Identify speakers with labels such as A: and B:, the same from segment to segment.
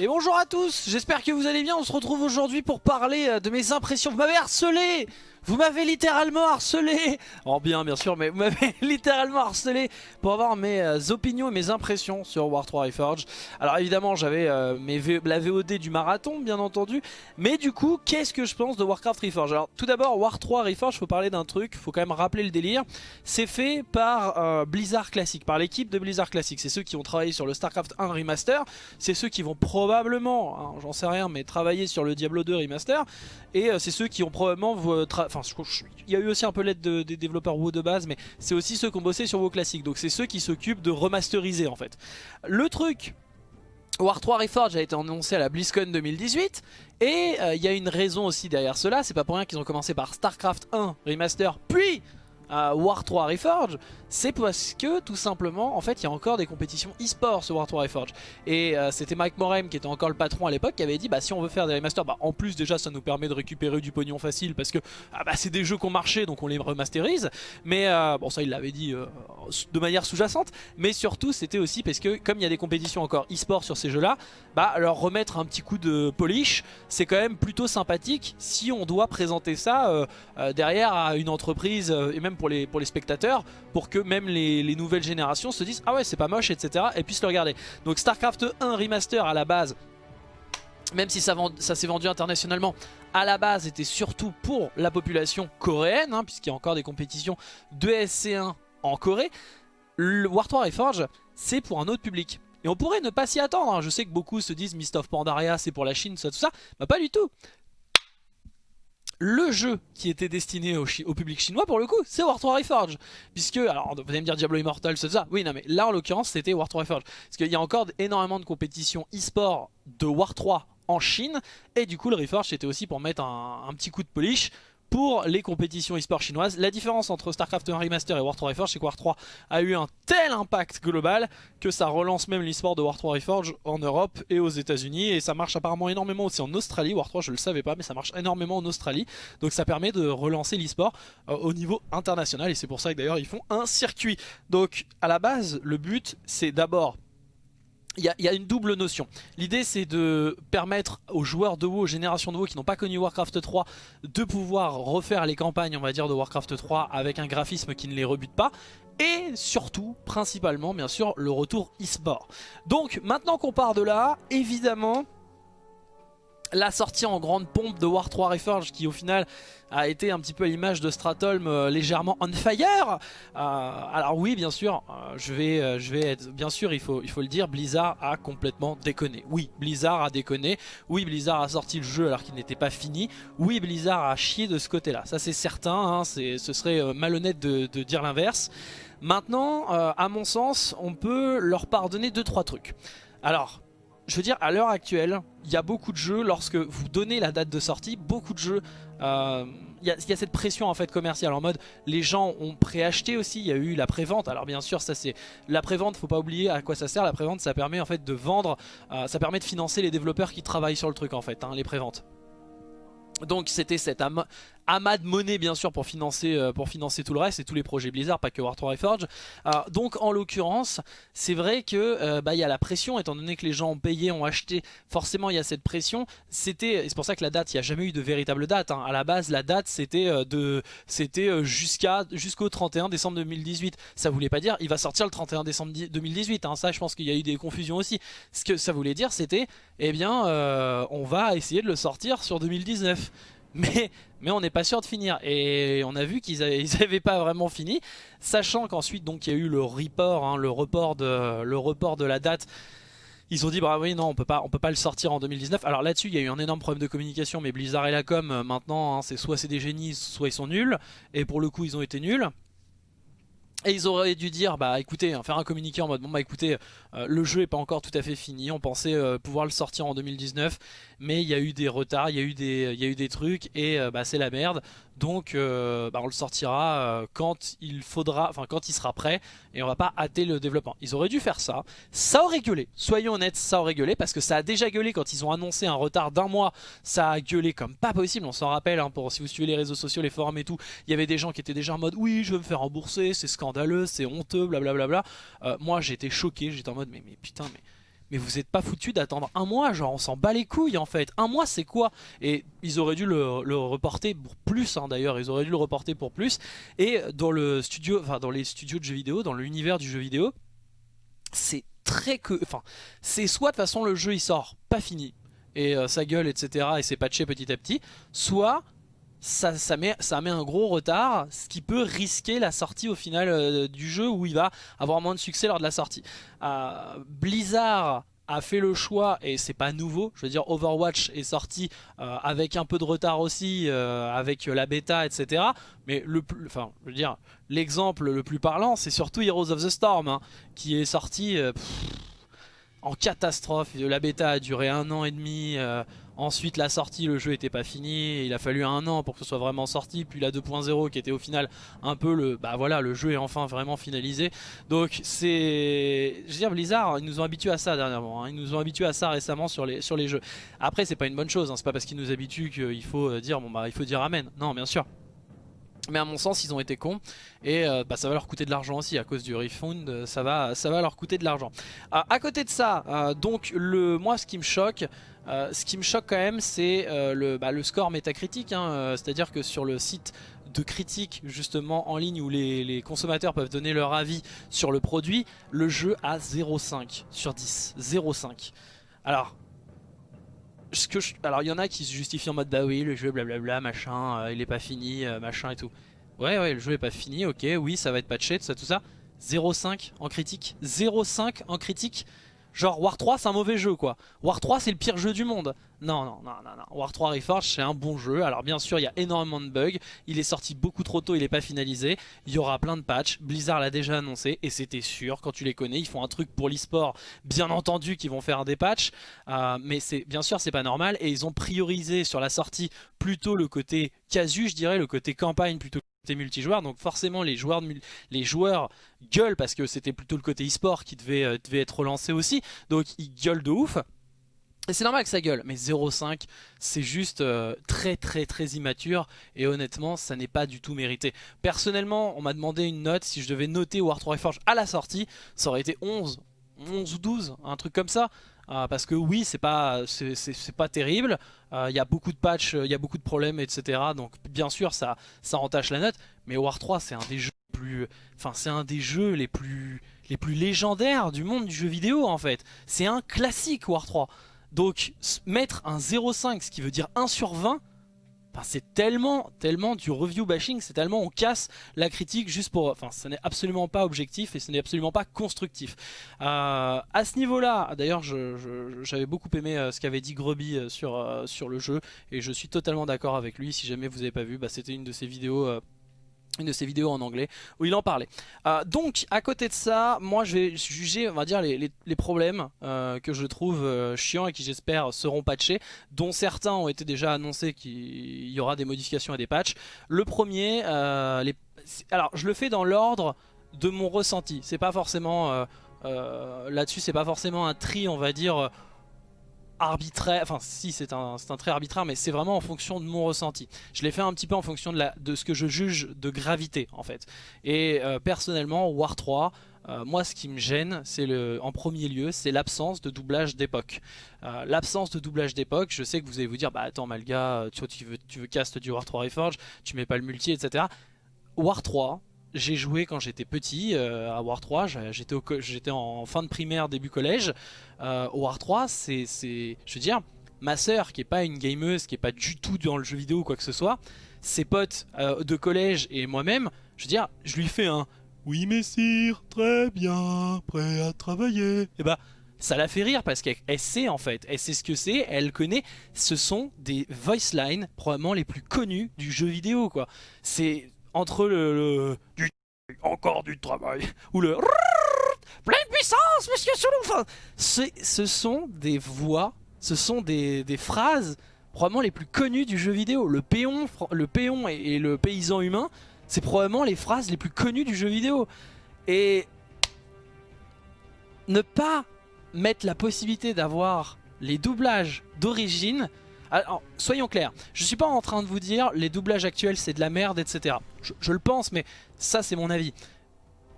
A: Et bonjour à tous, j'espère que vous allez bien, on se retrouve aujourd'hui pour parler euh, de mes impressions. Vous m'avez harcelé vous m'avez littéralement harcelé En bien bien sûr, mais vous m'avez littéralement harcelé pour avoir mes euh, opinions et mes impressions sur War 3 Reforged. Alors évidemment j'avais euh, la VOD du marathon bien entendu, mais du coup qu'est-ce que je pense de Warcraft Reforged? Alors tout d'abord War 3 Reforged, faut parler d'un truc, faut quand même rappeler le délire. C'est fait par Blizzard Classic, par l'équipe de Blizzard Classic. C'est ceux qui ont travaillé sur le StarCraft 1 Remaster, c'est ceux qui vont probablement, hein, j'en sais rien, mais travailler sur le Diablo 2 Remaster. Et euh, c'est ceux qui ont probablement... Il y a eu aussi un peu l'aide des développeurs WoW de base, mais c'est aussi ceux qui ont bossé sur WoW classique. Donc c'est ceux qui s'occupent de remasteriser en fait. Le truc... War 3 Reforged a été annoncé à la BlizzCon 2018 et euh, il y a une raison aussi derrière cela, c'est pas pour rien qu'ils ont commencé par StarCraft 1 Remaster puis War 3 Reforged, c'est parce que tout simplement, en fait, il y a encore des compétitions e-sport sur War 3 Reforged. Et euh, c'était Mike Morem qui était encore le patron à l'époque qui avait dit, bah si on veut faire des remasters, bah en plus déjà ça nous permet de récupérer du pognon facile parce que ah, bah, c'est des jeux qui ont marché donc on les remasterise. Mais euh, bon ça il l'avait dit euh, de manière sous-jacente. Mais surtout c'était aussi parce que comme il y a des compétitions encore e-sport sur ces jeux là, bah leur remettre un petit coup de polish, c'est quand même plutôt sympathique si on doit présenter ça derrière à une entreprise et même pour les, pour les spectateurs pour que même les, nouvelles générations se disent ah ouais c'est pas moche etc et puissent le regarder. Donc Starcraft 1 Remaster à la base même si ça, ça s'est vendu internationalement, à la base était surtout pour la population coréenne, hein, puisqu'il y a encore des compétitions de SC1 en Corée. Le War 3 Reforge, c'est pour un autre public. Et on pourrait ne pas s'y attendre, hein. je sais que beaucoup se disent Mist of Pandaria c'est pour la Chine, ça, tout ça. Bah pas du tout le jeu qui était destiné au, public chinois pour le coup c'est War 3 Reforged. Puisque alors vous allez me dire Diablo Immortal c'est ça. Oui non mais là en l'occurrence c'était War 3 Reforged. Parce qu'il y a encore énormément de compétitions e-sport de War 3 en Chine. Et du coup le Reforged c'était aussi pour mettre un, petit coup de polish pour les compétitions e-sport chinoises. La différence entre StarCraft 1 Remaster et War 3 Reforged, c'est que War 3 a eu un tel impact global que ça relance même l'e-sport de War 3 Reforged en Europe et aux états unis et ça marche apparemment énormément aussi en Australie. War 3 je le savais pas mais ça marche énormément en Australie. Donc ça permet de relancer l'e-sport euh, au niveau international et c'est pour ça que d'ailleurs ils font un circuit. Donc à la base le but c'est d'abord il y, a une double notion. L'idée c'est de permettre aux joueurs de WoW, génération de WoW qui n'ont pas connu Warcraft 3 de pouvoir refaire les campagnes on va dire de Warcraft 3 avec un graphisme qui ne les rebute pas et surtout, principalement bien sûr, le retour e-sport. Donc maintenant qu'on part de là, évidemment la sortie en grande pompe de War 3 Reforged qui au final a été un petit peu à l'image de Stratholm euh, légèrement on fire. Euh, alors oui bien sûr euh, je vais je vais être bien sûr il faut il faut le dire Blizzard a complètement déconné. Oui Blizzard a déconné. Oui Blizzard a sorti le jeu alors qu'il n'était pas fini. Oui Blizzard a chié de ce côté là ça c'est certain hein, ce serait malhonnête de, de dire l'inverse. Maintenant à mon sens on peut leur pardonner 2-3 trucs. Alors je veux dire, à l'heure actuelle, il y a beaucoup de jeux, lorsque vous donnez la date de sortie, beaucoup de jeux, euh, il y, a cette pression en fait commerciale en mode les gens ont préacheté aussi, il y a eu la prévente. Alors bien sûr, ça c'est la prévente, faut pas oublier à quoi ça sert. La prévente, ça permet en fait de vendre, euh, ça permet de financer les développeurs qui travaillent sur le truc en fait, hein, les préventes. Donc c'était cette amas de monnaie bien sûr pour financer, euh, pour financer tout le reste et tous les projets Blizzard, pas que War 3 Reforged. Euh, donc en l'occurrence, c'est vrai que euh, bah, y a la pression, étant donné que les gens ont payé, ont acheté, forcément il y a cette pression. C'était, c'est pour ça que la date, il n'y a jamais eu de véritable date. Hein. À la base, la date c'était de, c'était jusqu'à jusqu'au 31 décembre 2018. Ça voulait pas dire il va sortir le 31 décembre 2018. Hein. Ça, je pense qu'il y a eu des confusions aussi. Ce que ça voulait dire, c'était, eh bien, on va essayer de le sortir sur 2019 mais, on n'est pas sûr de finir. Et on a vu qu'ils n'avaient pas vraiment fini, sachant qu'ensuite donc il y a eu le report, hein, le, report de, la date. Ils ont dit bah oui non on peut pas on peut pas le sortir en 2019 alors là-dessus il y a eu un énorme problème de communication mais Blizzard et la com euh, maintenant hein, c'est soit c'est des génies soit ils sont nuls et pour le coup ils ont été nuls et ils auraient dû dire, bah écoutez, hein, faire un communiqué en mode, bon bah écoutez, euh, le jeu est pas encore tout à fait fini, on pensait euh, pouvoir le sortir en 2019, mais il y a eu des retards, il y a eu des, trucs, et bah c'est la merde, donc bah, on le sortira quand il faudra, enfin quand il sera prêt, et on va pas hâter le développement. Ils auraient dû faire ça, ça aurait gueulé, soyons honnêtes, ça aurait gueulé, parce que ça a déjà gueulé quand ils ont annoncé un retard d'un mois, ça a gueulé comme pas possible, on s'en rappelle, hein, si vous suivez les réseaux sociaux, les forums et tout, il y avait des gens qui étaient déjà en mode, oui je veux me faire rembourser, c'est scandaleux, c'est honteux, blablabla. Euh, moi j'étais choqué, j'étais en mais, mais putain mais vous êtes pas foutu d'attendre un mois, genre on s'en bat les couilles en fait. Un mois c'est quoi? Et ils auraient dû le, reporter pour plus hein, d'ailleurs, ils auraient dû le reporter pour plus. Et dans le studio, enfin dans les studios de jeux vidéo, dans l'univers du jeu vidéo, c'est très que, enfin c'est soit de façon le jeu il sort pas fini et euh, sa gueule etc et c'est patché petit à petit, soit ça, met, un gros retard, ce qui peut risquer la sortie au final euh, du jeu où il va avoir moins de succès lors de la sortie. Euh, Blizzard a fait le choix, et c'est pas nouveau, je veux dire Overwatch est sorti euh, avec un peu de retard aussi, avec la bêta, etc. Mais le plus, enfin, je veux dire, l'exemple le plus parlant, c'est surtout Heroes of the Storm, hein, qui est sorti en catastrophe. La bêta a duré un an et demi. Ensuite la sortie, le jeu était pas fini. Il a fallu un an pour que ce soit vraiment sorti. Puis la 2.0 qui était au final un peu le... Bah voilà, le jeu est enfin vraiment finalisé. Donc c'est... Je veux dire, Blizzard, ils nous ont habitués à ça dernièrement. Hein. Ils nous ont habitués à ça récemment sur les, sur les jeux. Après, c'est pas une bonne chose. Hein. C'est pas parce qu'ils nous habituent qu'il faut euh, dire, bon bah il faut dire amen. Non, bien sûr. Mais à mon sens ils ont été cons et euh, bah, ça va leur coûter de l'argent aussi à cause du refund euh, ça va, ça va leur coûter de l'argent euh, À côté de ça donc le, moi ce qui me choque ce qui me choque quand même c'est le, bah, le score métacritique hein, c'est à dire que sur le site de critique justement en ligne où les, consommateurs peuvent donner leur avis sur le produit le jeu a 0,5 sur 10 0,5 alors que alors il y en a qui se justifient en mode bah oui le jeu blablabla machin euh, il est pas fini euh, machin et tout. Ouais ouais le jeu est pas fini ok oui ça va être patché tout ça tout ça. 0.5 en critique. 0.5 en critique Genre War 3 c'est un mauvais jeu quoi. War 3 c'est le pire jeu du monde. Non, non, non, non, non. War 3 Reforged c'est un bon jeu. Alors bien sûr il y a énormément de bugs. Il est sorti beaucoup trop tôt, il n'est pas finalisé. Il y aura plein de patchs. Blizzard l'a déjà annoncé et c'était sûr. Quand tu les connais, ils font un truc pour l'e-sport. Bien entendu qu'ils vont faire des patchs. Euh, mais bien sûr c'est pas normal. Et ils ont priorisé sur la sortie plutôt le côté casu je dirais, le côté campagne plutôt multijoueur donc forcément les joueurs, les gueulent parce que c'était plutôt le côté e-sport qui devait, euh, devait être relancé aussi. Donc ils gueulent de ouf. Et c'est normal que ça gueule, mais 0.5 c'est juste euh, très très très immature. Et honnêtement ça n'est pas du tout mérité. Personnellement on m'a demandé une note, si je devais noter War 3 Reforged à la sortie, ça aurait été 11, 11 ou 12, un truc comme ça. Euh, parce que oui c'est pas c'est pas terrible. Il euh, y a beaucoup de patchs il y a beaucoup de problèmes etc donc bien sûr ça ça entache la note. Mais War 3 c'est un des jeux plus enfin c'est un des jeux les plus les plus légendaires du monde du jeu vidéo en fait. C'est un classique War 3 donc mettre un 0.5 ce qui veut dire 1 sur 20 c'est tellement, tellement du review bashing, c'est tellement on casse la critique juste pour... Enfin, ce n'est absolument pas objectif et ce n'est absolument pas constructif. Euh, à ce niveau-là, d'ailleurs, j'avais beaucoup aimé euh, ce qu'avait dit Grubby euh, sur, le jeu et je suis totalement d'accord avec lui. Si jamais vous n'avez pas vu, bah, c'était une de ses vidéos une de ses vidéos en anglais où il en parlait. Euh, donc à côté de ça, moi je vais juger on va dire les, problèmes euh, que je trouve euh, chiants et qui j'espère seront patchés, dont certains ont été déjà annoncés qu'il y aura des modifications et des patchs. Le premier, les... alors je le fais dans l'ordre de mon ressenti, c'est pas forcément... Là-dessus c'est pas forcément un tri on va dire arbitraire, enfin si c'est un, un trait arbitraire mais c'est vraiment en fonction de mon ressenti. Je l'ai fait un petit peu en fonction de, la, de ce que je juge de gravité en fait. Et euh, personnellement War 3, euh, moi ce qui me gêne c'est le, en premier lieu c'est l'absence de doublage d'époque. Euh, l'absence de doublage d'époque, je sais que vous allez vous dire bah attends Malga, tu, tu, veux, tu veux cast du War 3 Reforge, tu mets pas le multi etc. War 3 j'ai joué quand j'étais petit euh, à War 3, j'étais en fin de primaire, début collège. Euh, War 3, c'est, je veux dire, ma sœur qui est pas une gameuse, qui est pas du tout dans le jeu vidéo ou quoi que ce soit, ses potes euh, de collège et moi-même, je veux dire, je lui fais un « Oui messire, très bien, prêt à travailler ». Et bah, ça la fait rire parce qu'elle sait en fait, elle sait ce que c'est, elle connaît, ce sont des voice lines probablement les plus connus du jeu vidéo quoi. C'est entre le, encore du travail ou le pleine puissance monsieur Soulouf ce sont des voix ce sont des, phrases probablement les plus connues du jeu vidéo. Le péon et, le paysan humain c'est probablement les phrases les plus connues du jeu vidéo. Et ne pas mettre la possibilité d'avoir les doublages d'origine alors, soyons clairs, je suis pas en train de vous dire les doublages actuels c'est de la merde, etc. Je, le pense, mais ça c'est mon avis.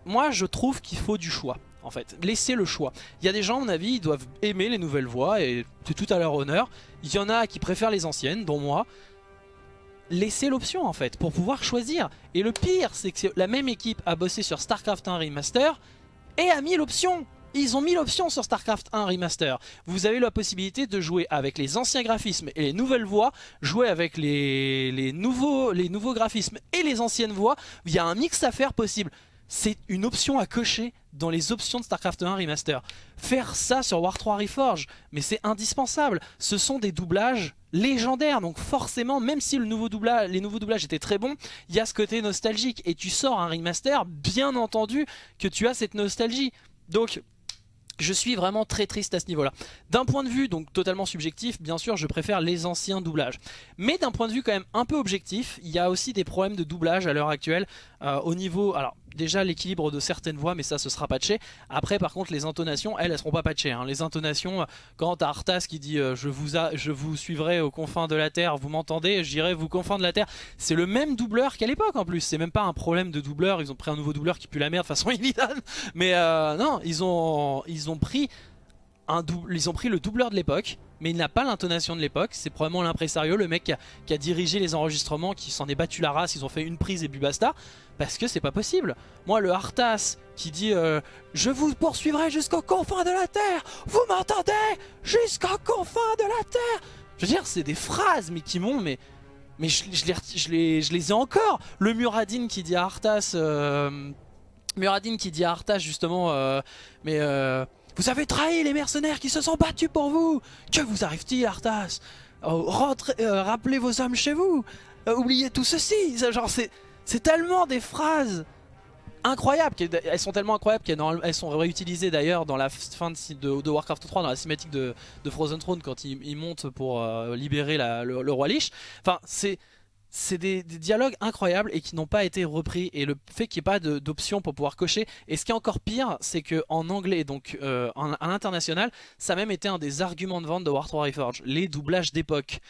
A: Moi je trouve qu'il faut du choix. en fait. Laissez le choix. Il y a des gens, à mon avis, ils doivent aimer les nouvelles voix et c'est tout à leur honneur. Il y en a qui préfèrent les anciennes, dont moi. Laissez l'option en fait, pour pouvoir choisir. Et le pire, c'est que la même équipe a bossé sur StarCraft 1 Remaster et a mis l'option ils ont mis l'option sur StarCraft 1 Remaster. Vous avez la possibilité de jouer avec les anciens graphismes et les nouvelles voix, jouer avec les, nouveaux, les nouveaux graphismes et les anciennes voix. Il y a un mix à faire possible. C'est une option à cocher dans les options de StarCraft 1 Remaster. Faire ça sur War 3 Reforge, mais c'est indispensable. Ce sont des doublages légendaires, donc forcément, même si le nouveau doublage, les nouveaux doublages étaient très bons, il y a ce côté nostalgique. Et tu sors un remaster, bien entendu que tu as cette nostalgie. Donc je suis vraiment très triste à ce niveau-là. D'un point de vue donc totalement subjectif, bien sûr, je préfère les anciens doublages. Mais d'un point de vue quand même un peu objectif, il y a aussi des problèmes de doublage à l'heure actuelle euh, au niveau... déjà l'équilibre de certaines voix, mais ça, ce sera patché. Après, par contre, les intonations, elles, elles seront pas patchées. Hein. Les intonations, quand t'as Arthas qui dit euh, je, vous suivrai aux confins de la Terre, vous m'entendez, j'irai vous confins de la Terre », c'est le même doubleur qu'à l'époque en plus. C'est même pas un problème de doubleur, ils ont pris un nouveau doubleur qui pue la merde, de façon Illidan. Mais euh, non, ils ont pris le doubleur de l'époque, mais il n'a pas l'intonation de l'époque. C'est probablement l'impresario, le mec qui a, dirigé les enregistrements, qui s'en est battu la race. Ils ont fait une prise et bu basta. Parce que c'est pas possible. Moi, le Arthas qui dit euh, Je vous poursuivrai jusqu'aux confins de la Terre Vous m'entendez? Jusqu'aux confins de la Terre Je veux dire, c'est des phrases, mais qui m'ont... Mais, mais je, les, je, les, ai encore Le Muradin qui dit à Arthas... Euh, Muradin qui dit à Arthas, justement... Euh, mais... Vous avez trahi les mercenaires qui se sont battus pour vous. Que vous arrive-t-il, Arthas? Oh, euh, Rappelez vos hommes chez vous. Euh, Oubliez tout ceci. C'est tellement des phrases incroyables Elles sont tellement incroyables qu'elles sont réutilisées d'ailleurs dans la fin de, Warcraft 3, dans la cinématique de, Frozen Throne, quand il, monte pour euh, libérer le, roi Lich. Enfin, c'est c'est des, dialogues incroyables et qui n'ont pas été repris. Et le fait qu'il n'y ait pas d'option pour pouvoir cocher. Et ce qui est encore pire c'est que en anglais donc euh, à l'international ça a même été un des arguments de vente de War 3 Reforged les doublages d'époque.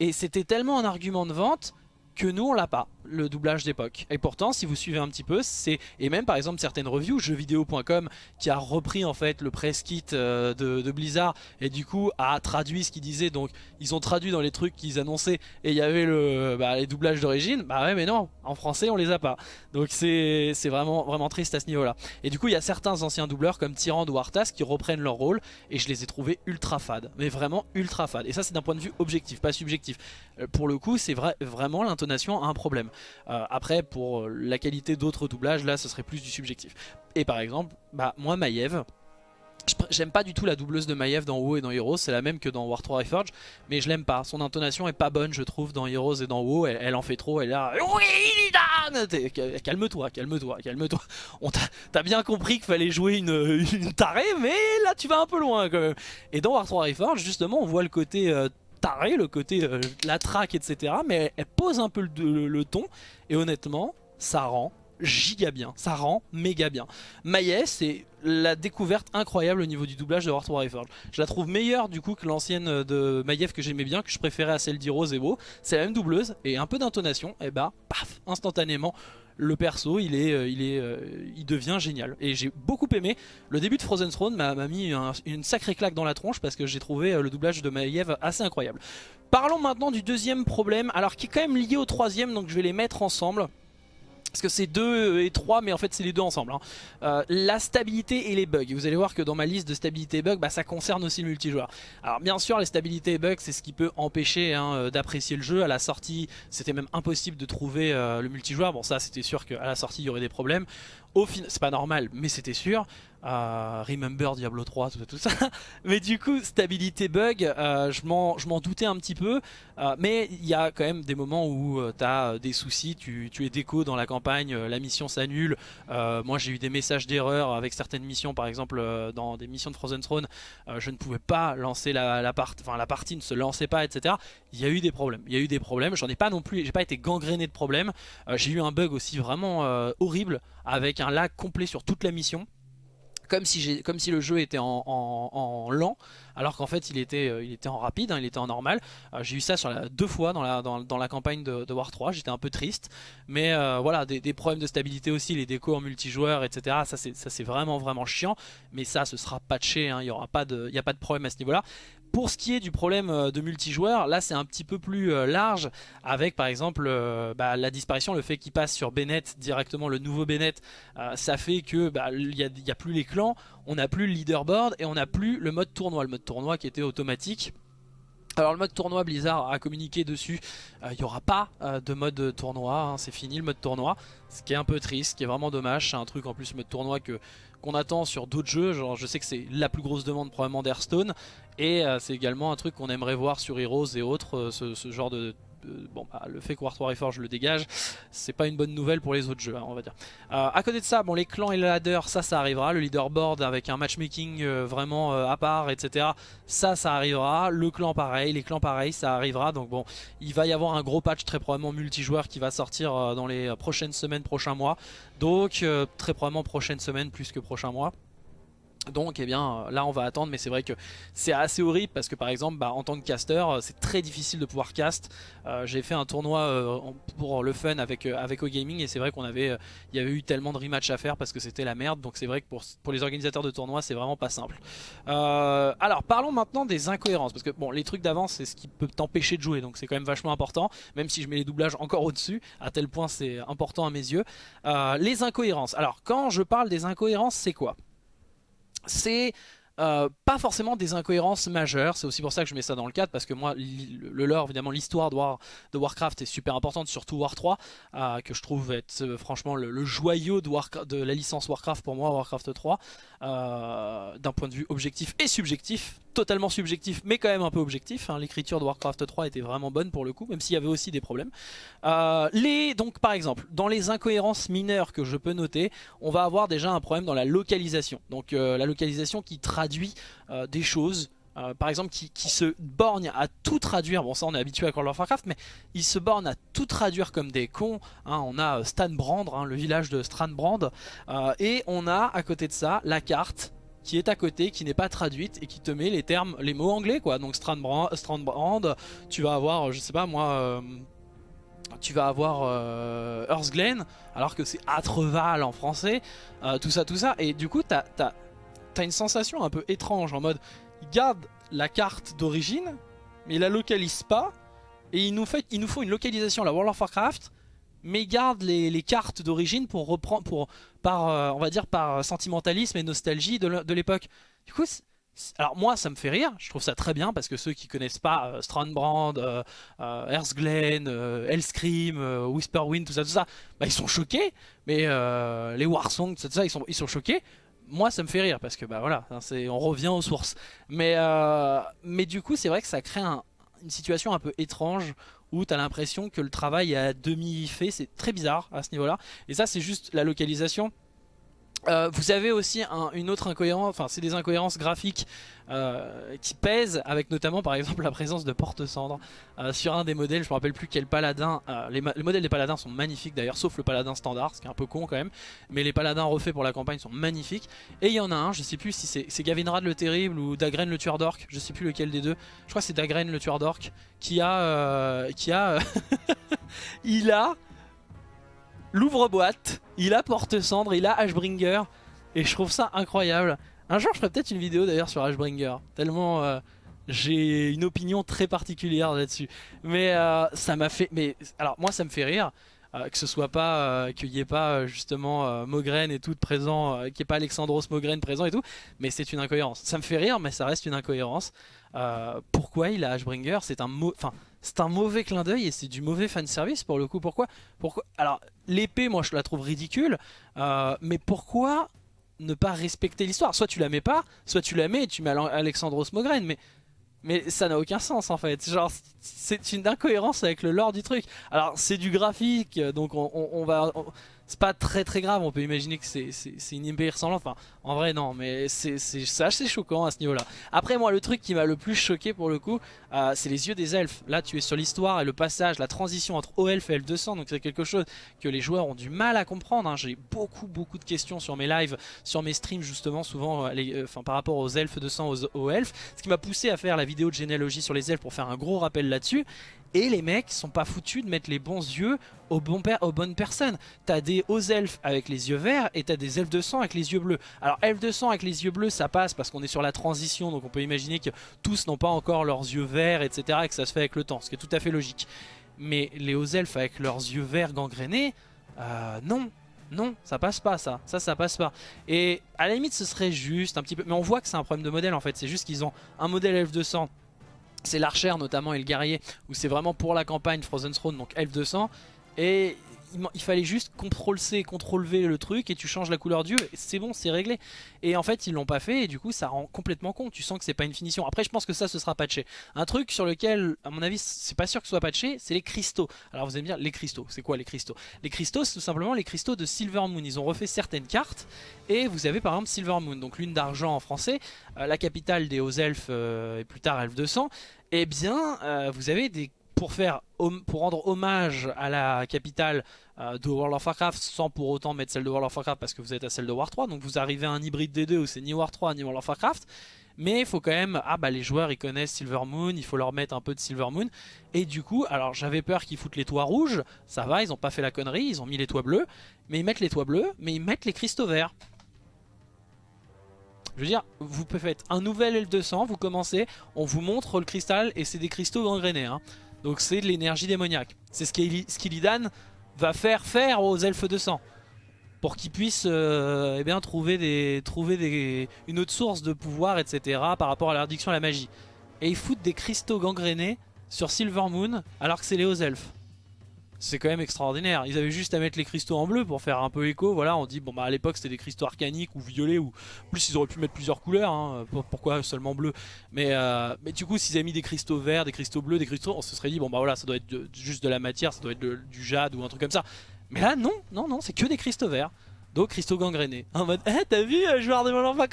A: Et c'était tellement un argument de vente que nous on l'a pas, le doublage d'époque. Et pourtant si vous suivez un petit peu, c'est et même par exemple certaines reviews, jeuxvideo.com qui a repris en fait le press kit euh, de, Blizzard et du coup a traduit ce qu'ils disaient, donc ils ont traduit dans les trucs qu'ils annonçaient et il y avait le, bah, les doublages d'origine, bah ouais mais non, en français on les a pas. Donc c'est vraiment, vraiment triste à ce niveau là. Et du coup il y a certains anciens doubleurs comme Tyrande ou Arthas qui reprennent leur rôle et je les ai trouvés ultra fades, mais vraiment ultra fades. Et ça c'est d'un point de vue objectif, pas subjectif. Euh, pour le coup c'est vrai, vraiment l'intonation a un problème. Euh, après pour la qualité d'autres doublages là ce serait plus du subjectif. Et par exemple, bah moi Maiev, J'aime pas du tout la doubleuse de Maiev dans WoW et dans Heroes, c'est la même que dans War 3 Reforged, mais je l'aime pas. Son intonation est pas bonne, je trouve, dans Heroes et dans WoW. Elle, en fait trop, elle est là. Oui, Calme-toi, calme-toi, calme-toi. T'as bien compris qu'il fallait jouer une, une, tarée, mais là tu vas un peu loin quand même. Et dans War 3 Reforged, justement, on voit le côté euh, taré, le côté euh, la traque, etc. Mais elle, pose un peu le, ton, et honnêtement, ça rend giga bien, ça rend méga bien. Maïs, c'est la découverte incroyable au niveau du doublage de War 3 Reforged. Je la trouve meilleure du coup que l'ancienne de Maiev que j'aimais bien, que je préférais à celle d'Heroes et C'est la même doubleuse et un peu d'intonation, et bah paf, instantanément le perso il est, euh, il est, euh, il devient génial. Et j'ai beaucoup aimé. Le début de Frozen Throne m'a mis une sacrée claque dans la tronche parce que j'ai trouvé euh, le doublage de Maiev assez incroyable. Parlons maintenant du deuxième problème alors qui est quand même lié au troisième donc je vais les mettre ensemble parce que c'est 2 et 3 mais en fait c'est les deux ensemble hein. euh, La stabilité et les bugs. Vous allez voir que dans ma liste de stabilité et bugs bah, Ça concerne aussi le multijoueur. Alors bien sûr les stabilités et bugs c'est ce qui peut empêcher hein, euh, d'apprécier le jeu. À la sortie c'était même impossible de trouver euh, le multijoueur. Bon ça c'était sûr qu'à la sortie il y aurait des problèmes C'est pas normal mais c'était sûr Remember Diablo 3, tout ça, tout ça. mais du coup, stabilité bug, euh, je m'en doutais un petit peu. Euh, mais il y a quand même des moments où euh, tu as des soucis, tu, es déco dans la campagne, la mission s'annule. moi j'ai eu des messages d'erreur avec certaines missions, par exemple dans des missions de Frozen Throne, je ne pouvais pas lancer la, la partie, enfin la partie ne se lançait pas, etc. Il y a eu des problèmes, il y a eu des problèmes, j'en ai pas non plus, j'ai pas été gangréné de problèmes. j'ai eu un bug aussi vraiment horrible avec un lag complet sur toute la mission. Comme si, le jeu était en, lent alors qu'en fait il était, était en rapide, hein, il était en normal. J'ai eu ça deux fois dans la, campagne de, War 3, j'étais un peu triste. Mais voilà, des, problèmes de stabilité aussi, les décos en multijoueur, etc. Ça c'est vraiment vraiment chiant. Mais ça ce sera patché, hein, il n'y aura pas de, y a pas de problème à ce niveau-là. Pour ce qui est du problème euh, de multijoueur, là c'est un petit peu plus euh, large avec par exemple euh, bah, la disparition, le fait qu'il passe sur Bennett directement, le nouveau Bennett, ça fait que bah, il n'y a, plus les clans, on n'a plus le leaderboard et on n'a plus le mode tournoi, le mode tournoi qui était automatique. Alors le mode tournoi Blizzard a communiqué dessus, il n'y aura pas de mode tournoi, hein, c'est fini le mode tournoi, ce qui est un peu triste, ce qui est vraiment dommage, c'est un truc en plus mode tournoi que qu'on attend sur d'autres jeux, je sais que c'est la plus grosse demande probablement d'Hearthstone, et euh, c'est également un truc qu'on aimerait voir sur Heroes et autres, euh, ce, genre de, bon, bah, le fait que War 3 Reforge le dégage, c'est pas une bonne nouvelle pour les autres jeux, hein, on va dire. Euh, à côté de ça, bon, les clans et le ladder, ça, ça arrivera. Le leaderboard avec un matchmaking vraiment à part, etc. Ça, ça arrivera. Le clan, pareil. Les clans, pareil, ça arrivera. Donc bon, il va y avoir un gros patch très probablement multijoueur qui va sortir dans les prochaines semaines, prochains mois. Donc, très probablement prochaine semaine plus que prochain mois. Donc eh bien là on va attendre mais c'est vrai que c'est assez horrible parce que par exemple bah, en tant que caster euh, c'est très difficile de pouvoir cast. Euh, j'ai fait un tournoi euh, pour le fun avec, avec O-Gaming et c'est vrai qu'on avait y avait eu tellement de rematch à faire parce que c'était la merde donc c'est vrai que pour, pour les organisateurs de tournois c'est vraiment pas simple. alors parlons maintenant des incohérences parce que bon les trucs d'avance c'est ce qui peut t'empêcher de jouer donc c'est quand même vachement important même si je mets les doublages encore au dessus à tel point c'est important à mes yeux. les incohérences alors quand je parle des incohérences c'est quoi? C'est euh, pas forcément des incohérences majeures, c'est aussi pour ça que je mets ça dans le cadre, parce que moi, le lore, évidemment, l'histoire de, Warcraft est super importante, surtout War 3, euh, que je trouve être euh, franchement le, joyau de, de, la licence Warcraft pour moi, Warcraft 3, d'un point de vue objectif et subjectif, totalement subjectif, mais quand même un peu objectif. Hein. L'écriture de Warcraft 3 était vraiment bonne pour le coup, même s'il y avait aussi des problèmes. les, donc par exemple, dans les incohérences mineures que je peux noter, on va avoir déjà un problème dans la localisation. Donc la localisation qui traduit euh, des choses euh, par exemple qui, se borgne à tout traduire, bon ça on est habitué à World of Warcraft, mais il se borne à tout traduire comme des cons, hein. on a euh, Stanbrand, hein, le village de Strandbrand, et on a à côté de ça la carte qui est à côté, qui n'est pas traduite et qui te met les termes, les mots anglais quoi, donc Strandbrand, Strandbrand tu vas avoir, je sais pas moi, tu vas avoir Earthglen, alors que c'est Atreval en français, tout ça, tout ça, et du coup t'as t'as une sensation un peu étrange en mode il garde la carte d'origine mais il la localise pas et il nous, fait, il nous faut une localisation la World of Warcraft mais il garde les, cartes d'origine pour reprendre pour par euh, on va dire par sentimentalisme et nostalgie de l'époque du coup alors moi ça me fait rire, je trouve ça très bien parce que ceux qui connaissent pas euh, Strandbrand, euh, euh, Earthglen, Hellscream, Whisperwind, tout ça, tout ça, bah, ils sont choqués. Mais les Warsong, tout ça, ils sont, ils sont choqués moi ça me fait rire parce que bah voilà, on revient aux sources. Mais, euh, mais du coup c'est vrai que ça crée une situation un peu étrange où tu as l'impression que le travail est à demi fait, c'est très bizarre à ce niveau là. Et ça c'est juste la localisation euh, vous avez aussi une autre incohérence, enfin c'est des incohérences graphiques euh, qui pèsent avec notamment par exemple la présence de porte-cendres euh, sur un des modèles, je me rappelle plus quel paladin, les, modèles des paladins sont magnifiques d'ailleurs sauf le paladin standard, ce qui est un peu con quand même, mais les paladins refaits pour la campagne sont magnifiques. Et il y en a un, je sais plus si c'est Gavinrad le terrible ou Dagren le tueur d'orc, je sais plus lequel des deux, je crois que c'est Dagren le tueur d'orc qui a, qui a, il a l'ouvre-boîte, il a porte-cendre, il a Ashbringer. Et je trouve ça incroyable. Un jour, je ferai peut-être une vidéo d'ailleurs sur Ashbringer. Tellement euh, j'ai une opinion très particulière là-dessus. Mais euh, ça m'a fait. Mais alors, moi, ça me fait rire. Euh, que ce soit pas qu'il n'y ait pas justement Mogren et tout présent, qu'il n'y ait pas Alexandros Mogren présent et tout, mais c'est une incohérence. Ça me fait rire, mais ça reste une incohérence. pourquoi il a Ashbringer C'est un mot, enfin c'est un mauvais clin d'œil et c'est du mauvais fanservice pour le coup. Pourquoi, pourquoi? Alors, l'épée, moi, je la trouve ridicule. Euh, mais pourquoi ne pas respecter l'histoire? Soit tu la mets pas, soit tu la mets et tu mets Alexandros Mogren. Mais, mais ça n'a aucun sens, en fait. Genre, c'est une incohérence avec le lore du truc. Alors, c'est du graphique, donc on, va... c'est pas très très grave, on peut imaginer que c'est une épée ressemblante, enfin en vrai non, mais c'est assez choquant à ce niveau là. Après moi le truc qui m'a le plus choqué pour le coup, euh, c'est les yeux des elfes. Là tu es sur l'histoire et le passage, la transition entre O-Elf et Elf200, donc c'est quelque chose que les joueurs ont du mal à comprendre. Hein. J'ai beaucoup beaucoup de questions sur mes lives, sur mes streams justement, souvent euh, euh, par rapport aux Elfes 200, aux, aux Elfes, ce qui m'a poussé à faire la vidéo de généalogie sur les elfes pour faire un gros rappel là-dessus. Et les mecs sont pas foutus de mettre les bons yeux aux, bonnes personnes. T'as des hauts elfes avec les yeux verts et t'as des elfes de sang avec les yeux bleus. Alors elfes de sang avec les yeux bleus ça passe parce qu'on est sur la transition donc on peut imaginer que tous n'ont pas encore leurs yeux verts etc et que ça se fait avec le temps ce qui est tout à fait logique. Mais les hauts elfes avec leurs yeux verts gangrénés, euh, non, non, ça passe pas ça, ça ça passe pas. Et à la limite ce serait juste un petit peu, mais on voit que c'est un problème de modèle en fait, c'est juste qu'ils ont un modèle elfe de sang c'est l'archère notamment et le guerrier où c'est vraiment pour la campagne Frozen Throne donc elf 200 et il, fallait juste CTRL C, CTRL V le truc et tu changes la couleur d'yeux c'est bon c'est réglé. Et en fait ils l'ont pas fait et du coup ça rend complètement con. Tu sens que c'est pas une finition. Après je pense que ça ce sera patché. Un truc sur lequel à mon avis c'est pas sûr que ce soit patché c'est les cristaux. Alors vous allez me dire les cristaux c'est quoi les cristaux? Les cristaux c'est tout simplement les cristaux de Silver Moon. Ils ont refait certaines cartes et vous avez par exemple Silver Moon. Donc lune d'argent en français euh, la capitale des hauts elfes euh, et plus tard elfes 200 et eh bien euh, vous avez des pour rendre hommage à la capitale de World of Warcraft sans pour autant mettre celle de World of Warcraft parce que vous êtes à celle de War 3 donc vous arrivez à un hybride des deux où c'est ni War 3 ni World of Warcraft mais il faut quand même, ah bah les joueurs ils connaissent Silver Moon, il faut leur mettre un peu de Silver Moon. Et du coup, alors j'avais peur qu'ils foutent les toits rouges, ça va, ils ont pas fait la connerie, ils ont mis les toits bleus. Mais ils mettent les toits bleus, mais ils mettent les cristaux verts. Je veux dire, vous faites un nouvel L200, vous commencez, on vous montre le cristal et c'est des cristaux gangrénés. Hein. Donc c'est de l'énergie démoniaque. C'est ce qu'Illidan va faire faire aux elfes de sang. Pour qu'ils puissent euh, eh bien, trouver, des, trouver des, une autre source de pouvoir, etc. par rapport à l'addiction à la magie. Et ils foutent des cristaux gangrénés sur Silver Moon alors que c'est les hauts elfes c'est quand même extraordinaire. Ils avaient juste à mettre les cristaux en bleu pour faire un peu écho. Voilà, on dit, bon bah à l'époque c'était des cristaux arcaniques ou violets ou plus ils auraient pu mettre plusieurs couleurs. Hein. Pourquoi seulement bleu? Mais, euh, mais du coup, s'ils avaient mis des cristaux verts, des cristaux bleus, des cristaux, on se serait dit, bon bah voilà, ça doit être juste de la matière, ça doit être du jade ou un truc comme ça. Mais là, non, non, non, c'est que des cristaux verts. Donc cristaux gangrénés. En mode, eh t'as vu, euh, joueur de World of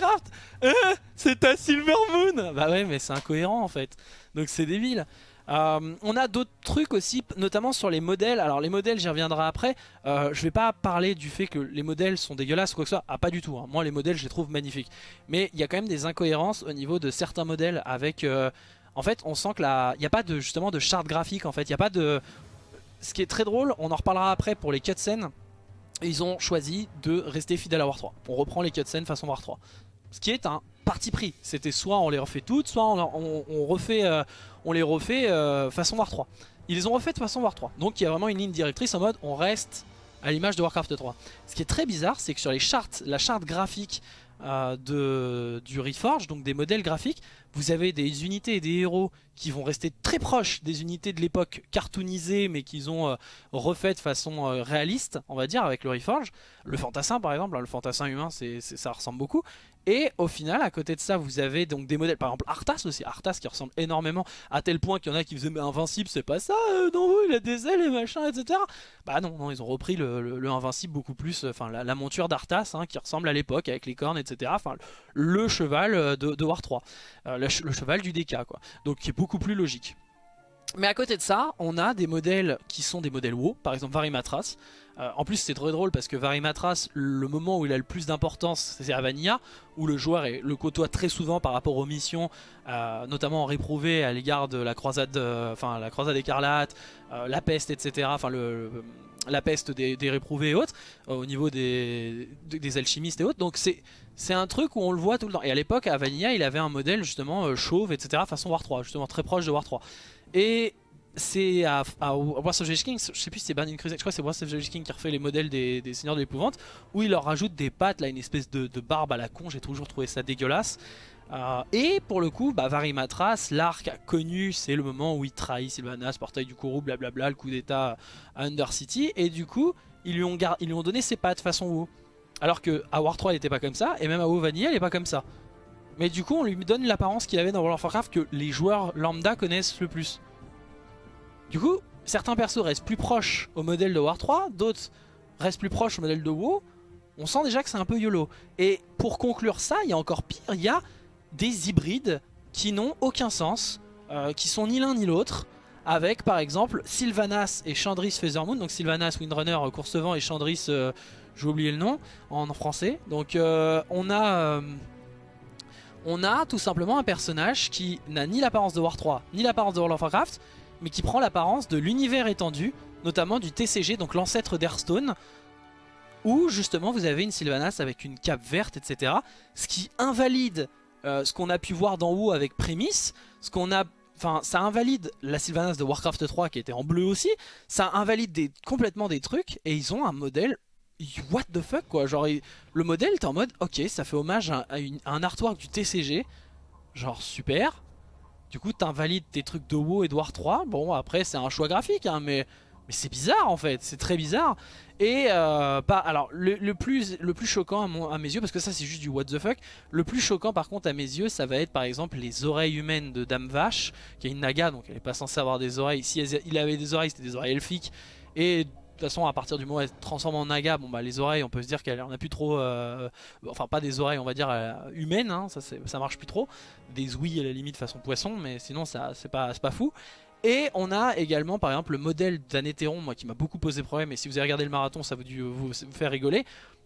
A: Eh, c'est ta Silver Moon Bah ouais, mais c'est incohérent en fait. Donc c'est débile. Euh, on a d'autres trucs aussi, notamment sur les modèles. Alors les modèles, j'y reviendrai après. Euh, je vais pas parler du fait que les modèles sont dégueulasses ou quoi que ce soit. Ah pas du tout. Hein. Moi les modèles, je les trouve magnifiques. Mais il y a quand même des incohérences au niveau de certains modèles avec... Euh, en fait, on sent que n'y a pas de justement de charte graphique. En fait, il n'y a pas de... Ce qui est très drôle, on en reparlera après pour les cutscenes. Ils ont choisi de rester fidèles à War 3. On reprend les cutscenes façon War 3. Ce qui est un parti pris. C'était soit on les refait toutes, soit on, refait, euh, on les refait euh, façon War 3. Ils les ont refait de façon War 3. Donc il y a vraiment une ligne directrice en mode on reste à l'image de Warcraft 3. Ce qui est très bizarre, c'est que sur les chartes, la charte graphique euh, de, du Reforge, donc des modèles graphiques, vous avez des unités et des héros qui vont rester très proches des unités de l'époque cartoonisées mais qu'ils ont euh, refait de façon réaliste, on va dire, avec le Reforge. Le fantassin par exemple, hein, le fantassin humain, c'est ça ressemble beaucoup. Et au final, à côté de ça, vous avez donc des modèles, par exemple Arthas aussi, Arthas qui ressemble énormément à tel point qu'il y en a qui faisaient mais Invincible, c'est pas ça, euh, non, il a des ailes et machin, etc. Bah non, non ils ont repris le, Invincible beaucoup plus, enfin la, monture d'Arthas hein, qui ressemble à l'époque avec les cornes, etc. Enfin, le cheval de, War 3, le, le, cheval du DK, quoi. Donc qui est beaucoup plus logique. Mais à côté de ça, on a des modèles qui sont des modèles WoW, par exemple Varimatras. Euh, en plus c'est très drôle parce que Varimatras, le moment où il a le plus d'importance, c'est à Vanilla, où le joueur le côtoie très souvent par rapport aux missions, euh, notamment en à l'égard de la croisade, euh, enfin la croisade écarlate, la peste, etc. Enfin la peste des, réprouvés et autres, au niveau des, alchimistes et autres. Donc c'est c'est un truc où on le voit tout le temps. Et à l'époque, à Vanilla, il avait un modèle justement chauve, etc. façon War 3, justement très proche de War 3. Et c'est à, à the King, je sais plus si c'est Burning Crusade, je crois que c'est Wars of King qui refait les modèles des, Seigneurs de l'Épouvante, où il leur rajoute des pattes, là, une espèce de, barbe à la con, j'ai toujours trouvé ça dégueulasse. Euh, et pour le coup, bah, Varimatras, l'arc connu, c'est le moment où il trahit Sylvanas, portail du Kourou, blablabla, le coup d'état à Undercity, et du coup, ils lui ont, donné ses pattes façon WoW. Alors que à War 3, il était pas comme ça, et même à WoW Vanilla, il est pas comme ça. Mais du coup, on lui donne l'apparence qu'il avait dans World of Warcraft que les joueurs lambda connaissent le plus. Du coup, certains persos restent plus proches au modèle de War 3, d'autres reste plus proche au modèle de WoW, on sent déjà que c'est un peu YOLO. Et pour conclure ça, il y a encore pire, il y a des hybrides qui n'ont aucun sens, euh, qui sont ni l'un ni l'autre, avec par exemple Sylvanas et Chandris Feathermoon, donc Sylvanas Windrunner euh, Coursevent et Chandris, euh, j'ai oublié le nom en, français. Donc on a... on a tout simplement un personnage qui n'a ni l'apparence de War 3, ni l'apparence de World of Warcraft, mais qui prend l'apparence de l'univers étendu, notamment du TCG, donc l'ancêtre d'Hearthstone, où justement vous avez une Sylvanas avec une cape verte, etc. Ce qui invalide euh, ce qu'on a pu voir d'en haut avec Prémisse, ce qu'on ça invalide la Sylvanas de Warcraft 3 qui était en bleu aussi, ça invalide complètement des trucs, et ils ont un modèle what the fuck quoi genre le modèle t'es en mode ok ça fait hommage à, un artwork du TCG genre super du coup t'invalides tes trucs de WoW War 3 bon après c'est un choix graphique hein, mais c'est bizarre en fait, c'est très bizarre. Et euh, pas, alors le, plus, le plus choquant à, mes yeux, parce que ça c'est juste du what the fuck, le plus choquant par contre à mes yeux ça va être par exemple les oreilles humaines de Dame Vache, qui est une naga donc elle est pas censée avoir des oreilles, si il avait des oreilles c'était des oreilles elfiques, et toute façon à partir du moment où elle se transforme en naga, bon bah les oreilles on peut se dire qu'elle en a plus trop, euh, enfin pas des oreilles on va dire euh, humaines, hein, ça, ça marche plus trop, des ouïes à la limite façon poisson, mais sinon ça c'est pas, pas fou. Et on a également par exemple le modèle d'Anéthéron, moi qui m'a beaucoup posé problème, et si vous avez regardé le marathon ça va dû vous, faire rigoler.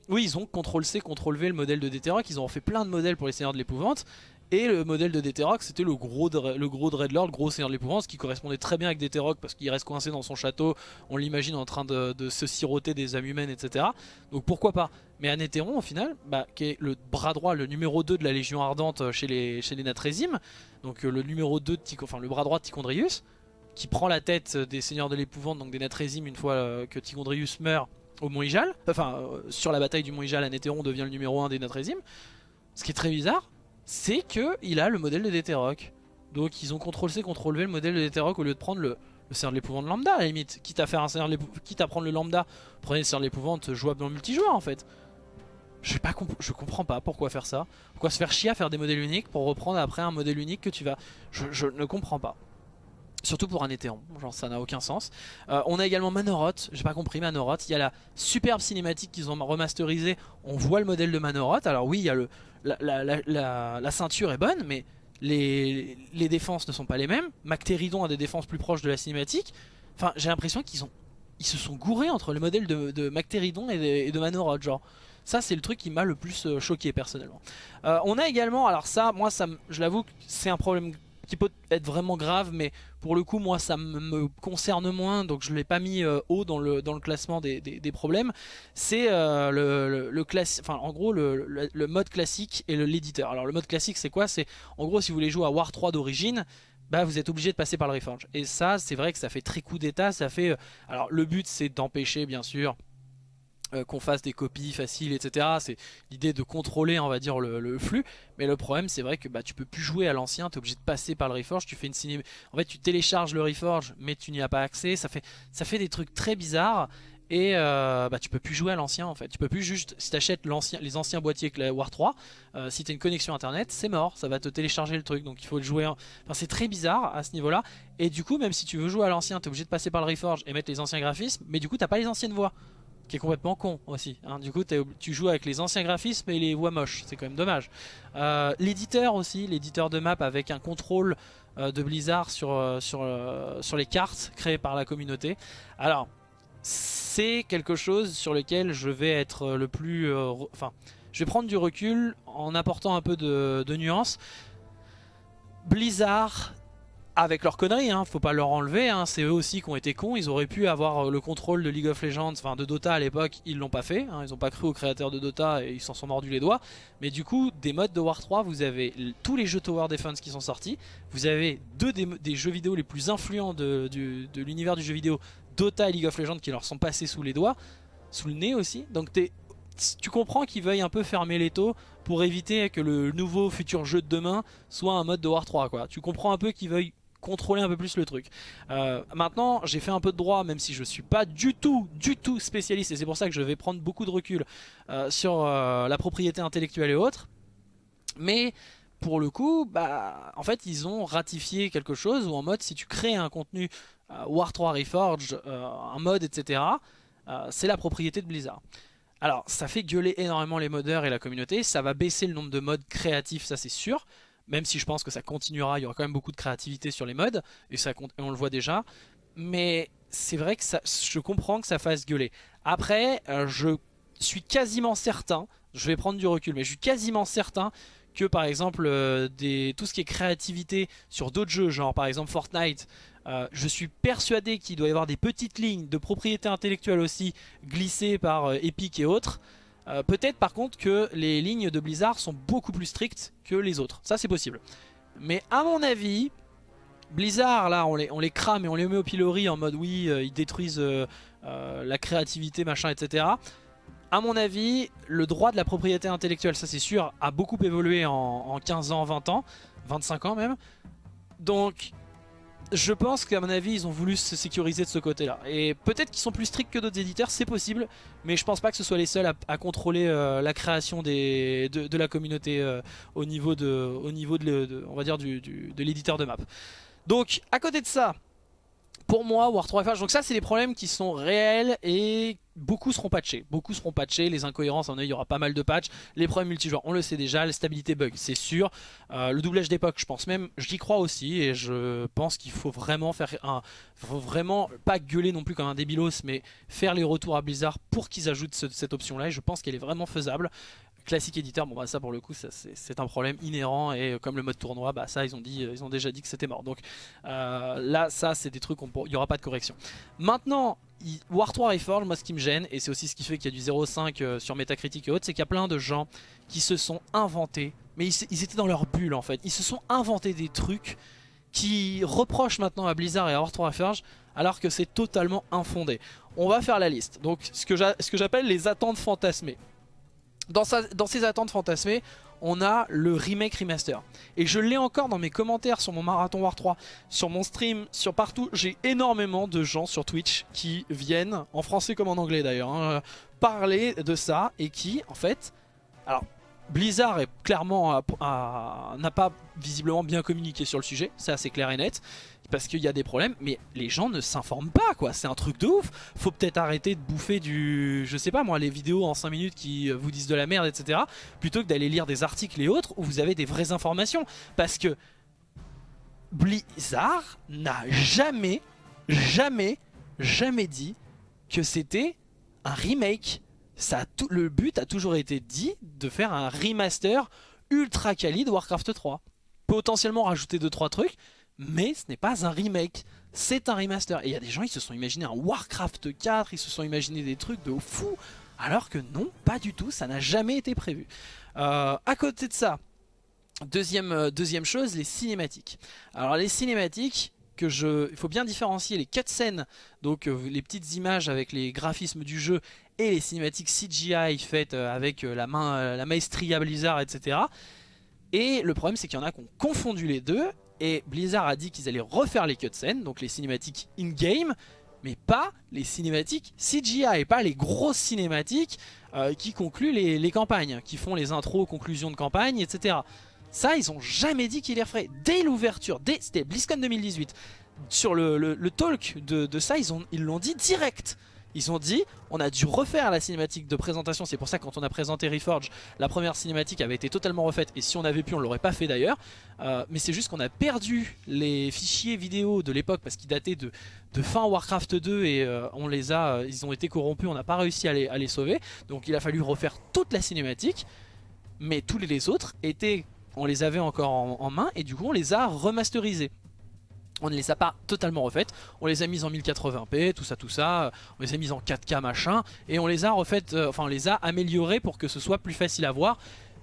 A: Oui ils ont CTRL-C, CTRL-V le modèle de Déteroc, ils ont fait plein de modèles pour les Seigneurs de l'Épouvante. Et le modèle de Déteroc c'était le gros, le gros Dreadlord, le gros Seigneur de l'Épouvante, qui correspondait très bien avec Déteroc parce qu'il reste coincé dans son château, on l'imagine en train de, se siroter des âmes humaines etc. Donc pourquoi pas? Mais Anéthéron au final, bah, qui est le bras droit, le numéro 2 de la Légion Ardente chez les, chez les Natrésimes, donc euh, le numéro 2 de le bras droit de Tichondrius, qui prend la tête des seigneurs de l'épouvante, donc des Natrésimes, une fois euh, que Tigondrius meurt au Mont Ijal. Enfin, euh, sur la bataille du Mont Ijal, Anéthéron devient le numéro 1 des Natrésimes. Ce qui est très bizarre, c'est qu'il a le modèle de Détéroc. Donc ils ont CTRL-C, CTRL-V le modèle de Détéroc au lieu de prendre le, Seigneur de l'épouvante lambda à la limite. Quitte à, prendre le lambda, prenez le Seigneur de l'épouvante jouable dans le multijoueur en fait. Je, pas je comprends pas pourquoi faire ça. Pourquoi se faire chier à faire des modèles uniques pour reprendre après un modèle unique que tu vas... je ne comprends pas. Surtout pour un Éthéon, genre ça n'a aucun sens. Euh, on a également Manoroth, j'ai pas compris Manoroth. Il y a la superbe cinématique qu'ils ont remasterisée, on voit le modèle de Manoroth. Alors oui, il y a le, la, ceinture est bonne, mais les, les, défenses ne sont pas les mêmes. Mactéridon a des défenses plus proches de la cinématique. Enfin, j'ai l'impression qu'ils ont, ils se sont gourés entre le modèle de, de Mactéridon et de, Manoroth, genre. Ça c'est le truc qui m'a le plus euh, choqué personnellement. Euh, on a également, alors ça, moi ça, je l'avoue que c'est un problème qui peut être vraiment grave mais pour le coup moi ça me concerne moins donc je l'ai pas mis euh, haut dans le, dans le classement des, problèmes. C'est euh, le, le, enfin en gros le, mode classique et l'éditeur. Alors le mode classique c'est quoi? C'est en gros si vous voulez jouer à War 3 d'origine bah vous êtes obligé de passer par le Reforge et ça c'est vrai que ça fait très coup d'état ça fait euh, alors le but c'est d'empêcher bien sûr euh, qu'on fasse des copies faciles, etc. C'est l'idée de contrôler, on va dire, le, flux. Mais le problème, c'est vrai que bah, tu peux plus jouer à l'ancien, tu es obligé de passer par le Reforge. Tu fais une ciné... En fait, tu télécharges le Reforge, mais tu n'y as pas accès. Ça fait, ça fait des trucs très bizarres. Et euh, bah, tu peux plus jouer à l'ancien en fait. Tu peux plus juste, si tu achètes les anciens boîtiers War 3, euh, si tu as une connexion internet, c'est mort, ça va te télécharger le truc. Donc il faut le jouer. Enfin, c'est très bizarre à ce niveau là. Et du coup, même si tu veux jouer à l'ancien, tu es obligé de passer par le Reforge et mettre les anciens graphismes. Mais du coup, t'as pas les anciennes voix complètement con aussi. Hein. Du coup, tu joues avec les anciens graphismes et les voix moches, c'est quand même dommage. Euh, l'éditeur aussi, l'éditeur de map avec un contrôle euh, de Blizzard sur, euh, sur, les cartes créées par la communauté. Alors, c'est quelque chose sur lequel je vais être le plus... Enfin, je vais prendre du recul en apportant un peu de, de nuances. Blizzard avec leurs conneries, hein, faut pas leur enlever, hein, c'est eux aussi qui ont été cons, ils auraient pu avoir euh, le contrôle de League of Legends, enfin de Dota à l'époque, ils l'ont pas fait, hein, ils ont pas cru aux créateurs de Dota et ils s'en sont mordus les doigts, mais du coup, des modes de War 3, vous avez tous les jeux Tower Defense qui sont sortis, vous avez deux des, jeux vidéo les plus influents de, l'univers du jeu vidéo, Dota et League of Legends qui leur sont passés sous les doigts, sous le nez aussi, donc tu comprends qu'ils veuillent un peu fermer les taux pour éviter que le nouveau futur jeu de demain soit un mode de War 3 quoi. Tu comprends un peu qu'ils veuillent contrôler un peu plus le truc. Euh, maintenant, j'ai fait un peu de droit, même si je suis pas du tout, du tout spécialiste, et c'est pour ça que je vais prendre beaucoup de recul euh, sur euh, la propriété intellectuelle et autres. Mais pour le coup, bah, en fait, ils ont ratifié quelque chose où en mode, si tu crées un contenu War 3 Reforged, un mode, etc., c'est la propriété de Blizzard. Alors ça fait gueuler énormément les modeurs et la communauté, ça va baisser le nombre de modes créatifs, ça c'est sûr, même si je pense que ça continuera, il y aura quand même beaucoup de créativité sur les modes, et, ça, on le voit déjà, mais c'est vrai que ça, je comprends que ça fasse gueuler. Après, euh, je suis quasiment certain, je vais prendre du recul, mais je suis quasiment certain que par exemple euh, tout ce qui est créativité sur d'autres jeux, genre par exemple Fortnite, euh, je suis persuadé qu'il doit y avoir des petites lignes de propriété intellectuelle aussi glissées par Epic et autres. Peut-être par contre que les lignes de Blizzard sont beaucoup plus strictes que les autres. Ça c'est possible. Mais à mon avis, Blizzard là on les, crame et on les met au pilori en mode oui ils détruisent la créativité machin etc à mon avis, le droit de la propriété intellectuelle, ça c'est sûr, a beaucoup évolué en, 15 ans, 20 ans, 25 ans même. Donc, je pense qu'à mon avis, ils ont voulu se sécuriser de ce côté-là. Et peut-être qu'ils sont plus stricts que d'autres éditeurs, c'est possible, mais je pense pas que ce soit les seuls à, contrôler euh, la création de, la communauté euh, au niveau de, de l'éditeur de map. Donc, à côté de ça, pour moi, War 3 FH, donc ça c'est des problèmes qui sont réels et beaucoup seront patchés. Beaucoup seront patchés, les incohérences, en il y aura pas mal de patchs. Les problèmes multijoueurs, on le sait déjà, la stabilité bug, c'est sûr. Euh, le doublage d'époque, je pense même, j'y crois aussi et je pense qu'il faut vraiment faire un... vraiment pas gueuler non plus comme un débilos, mais faire les retours à Blizzard pour qu'ils ajoutent cette option là et je pense qu'elle est vraiment faisable classique éditeur, bon bah ça pour le coup c'est un problème inhérent et comme le mode tournoi, bah ça ils ont dit, ils ont déjà dit que c'était mort. Donc euh, là ça c'est des trucs, il n'y aura pas de correction. Maintenant War 3 Reforged, moi ce qui me gêne, et c'est aussi ce qui fait qu'il y a du 0.5 euh, sur Metacritic et autres, c'est qu'il y a plein de gens qui se sont inventés, mais ils, étaient dans leur bulle en fait, ils se sont inventés des trucs qui reprochent maintenant à Blizzard et à War 3 Reforged alors que c'est totalement infondé. On va faire la liste, donc ce que j'appelle les attentes fantasmées. Dans, dans ces attentes fantasmées, on a le remake remaster. Et je l'ai encore dans mes commentaires sur mon Marathon War 3, sur mon stream, sur partout. J'ai énormément de gens sur Twitch qui viennent, en français comme en anglais d'ailleurs, hein, parler de ça et qui, en fait... Alors, Blizzard est clairement n'a pas visiblement bien communiqué sur le sujet, c'est assez clair et net parce qu'il y a des problèmes, mais les gens ne s'informent pas quoi, c'est un truc de ouf. Faut peut-être arrêter de bouffer du, je sais pas moi, les vidéos en 5 minutes qui vous disent de la merde, etc. Plutôt que d'aller lire des articles et autres où vous avez des vraies informations. Parce que Blizzard n'a jamais, jamais, jamais dit que c'était un remake. Ça le but a toujours été dit de faire un remaster ultra quali de Warcraft 3. Potentiellement rajouter 2-3 trucs, mais ce n'est pas un remake, c'est un remaster. Et il y a des gens, ils se sont imaginés un Warcraft 4, ils se sont imaginés des trucs de fou, alors que non, pas du tout, ça n'a jamais été prévu. Euh, à côté de ça, deuxième, euh, chose, les cinématiques. Alors les cinématiques, que je, il faut bien différencier les cutscenes, donc euh, les petites images avec les graphismes du jeu, et les cinématiques CGI faites avec la, main, la maestria Blizzard, etc. Et le problème c'est qu'il y en a qui ont confondu les deux et Blizzard a dit qu'ils allaient refaire les cutscenes, donc les cinématiques in-game, mais pas les cinématiques CGI, et pas les grosses cinématiques euh, qui concluent les, campagnes, qui font les intros, conclusions de campagne, etc. Ça, ils ont jamais dit qu'ils les referaient. Dès l'ouverture, c'était BlizzCon 2018, sur le, talk de ça, ils l'ont dit direct. Ils ont dit, on a dû refaire la cinématique de présentation, c'est pour ça que quand on a présenté Reforge, la première cinématique avait été totalement refaite, et si on avait pu, on l'aurait pas fait d'ailleurs. Euh, mais c'est juste qu'on a perdu les fichiers vidéo de l'époque, parce qu'ils dataient de, fin Warcraft 2, et euh, on les a, euh, ils ont été corrompus, on n'a pas réussi à les, sauver. Donc il a fallu refaire toute la cinématique, mais tous les autres étaient, on les avait encore en, en main, et du coup on les a remasterisés on ne les a pas totalement refaites, on les a mises en 1080p, tout ça, tout ça, on les a mises en 4K machin, et on les a refaites, euh, enfin on les a améliorées pour que ce soit plus facile à voir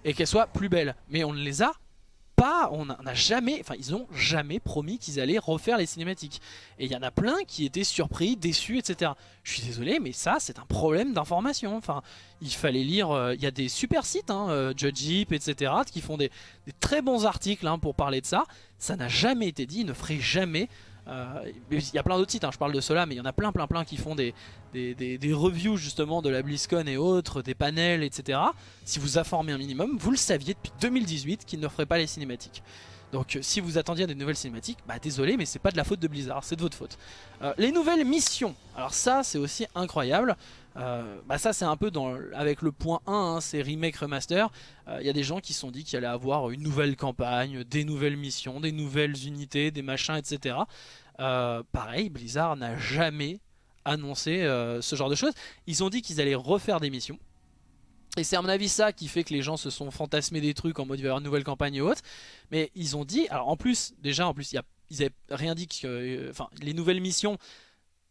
A: et qu'elles soient plus belles. Mais on ne les a on n'a jamais, enfin ils ont jamais promis qu'ils allaient refaire les cinématiques. Et il y en a plein qui étaient surpris, déçus, etc. Je suis désolé, mais ça c'est un problème d'information. Enfin, il fallait lire, euh, il y a des super sites, hein, euh, Judge etc. qui font des, très bons articles hein, pour parler de ça. Ça n'a jamais été dit, ils ne feraient jamais il y a plein d'autres sites, hein, je parle de cela, mais il y en a plein plein plein qui font des, des, des, reviews justement de la BlizzCon et autres, des panels, etc. Si vous informez un minimum, vous le saviez depuis 2018 qu'ils ne feraient pas les cinématiques. Donc euh, si vous attendiez des nouvelles cinématiques, bah désolé mais c'est pas de la faute de Blizzard, c'est de votre faute. Euh, les nouvelles missions, alors ça c'est aussi incroyable. Euh, bah ça c'est un peu dans, avec le point 1, hein, c'est remake remaster. Il y a des gens qui se sont dit qu'il allait avoir une nouvelle campagne, des nouvelles missions, des nouvelles unités, des machins, etc. pareil, Blizzard n'a jamais annoncé ce genre de choses. Ils ont dit qu'ils allaient refaire des missions. Et c'est à mon avis ça qui fait que les gens se sont fantasmés des trucs en mode il va y avoir une nouvelle campagne et autres. Mais ils ont dit, alors en plus, déjà en plus, y a, ils avaient rien dit que, euh, enfin les nouvelles missions,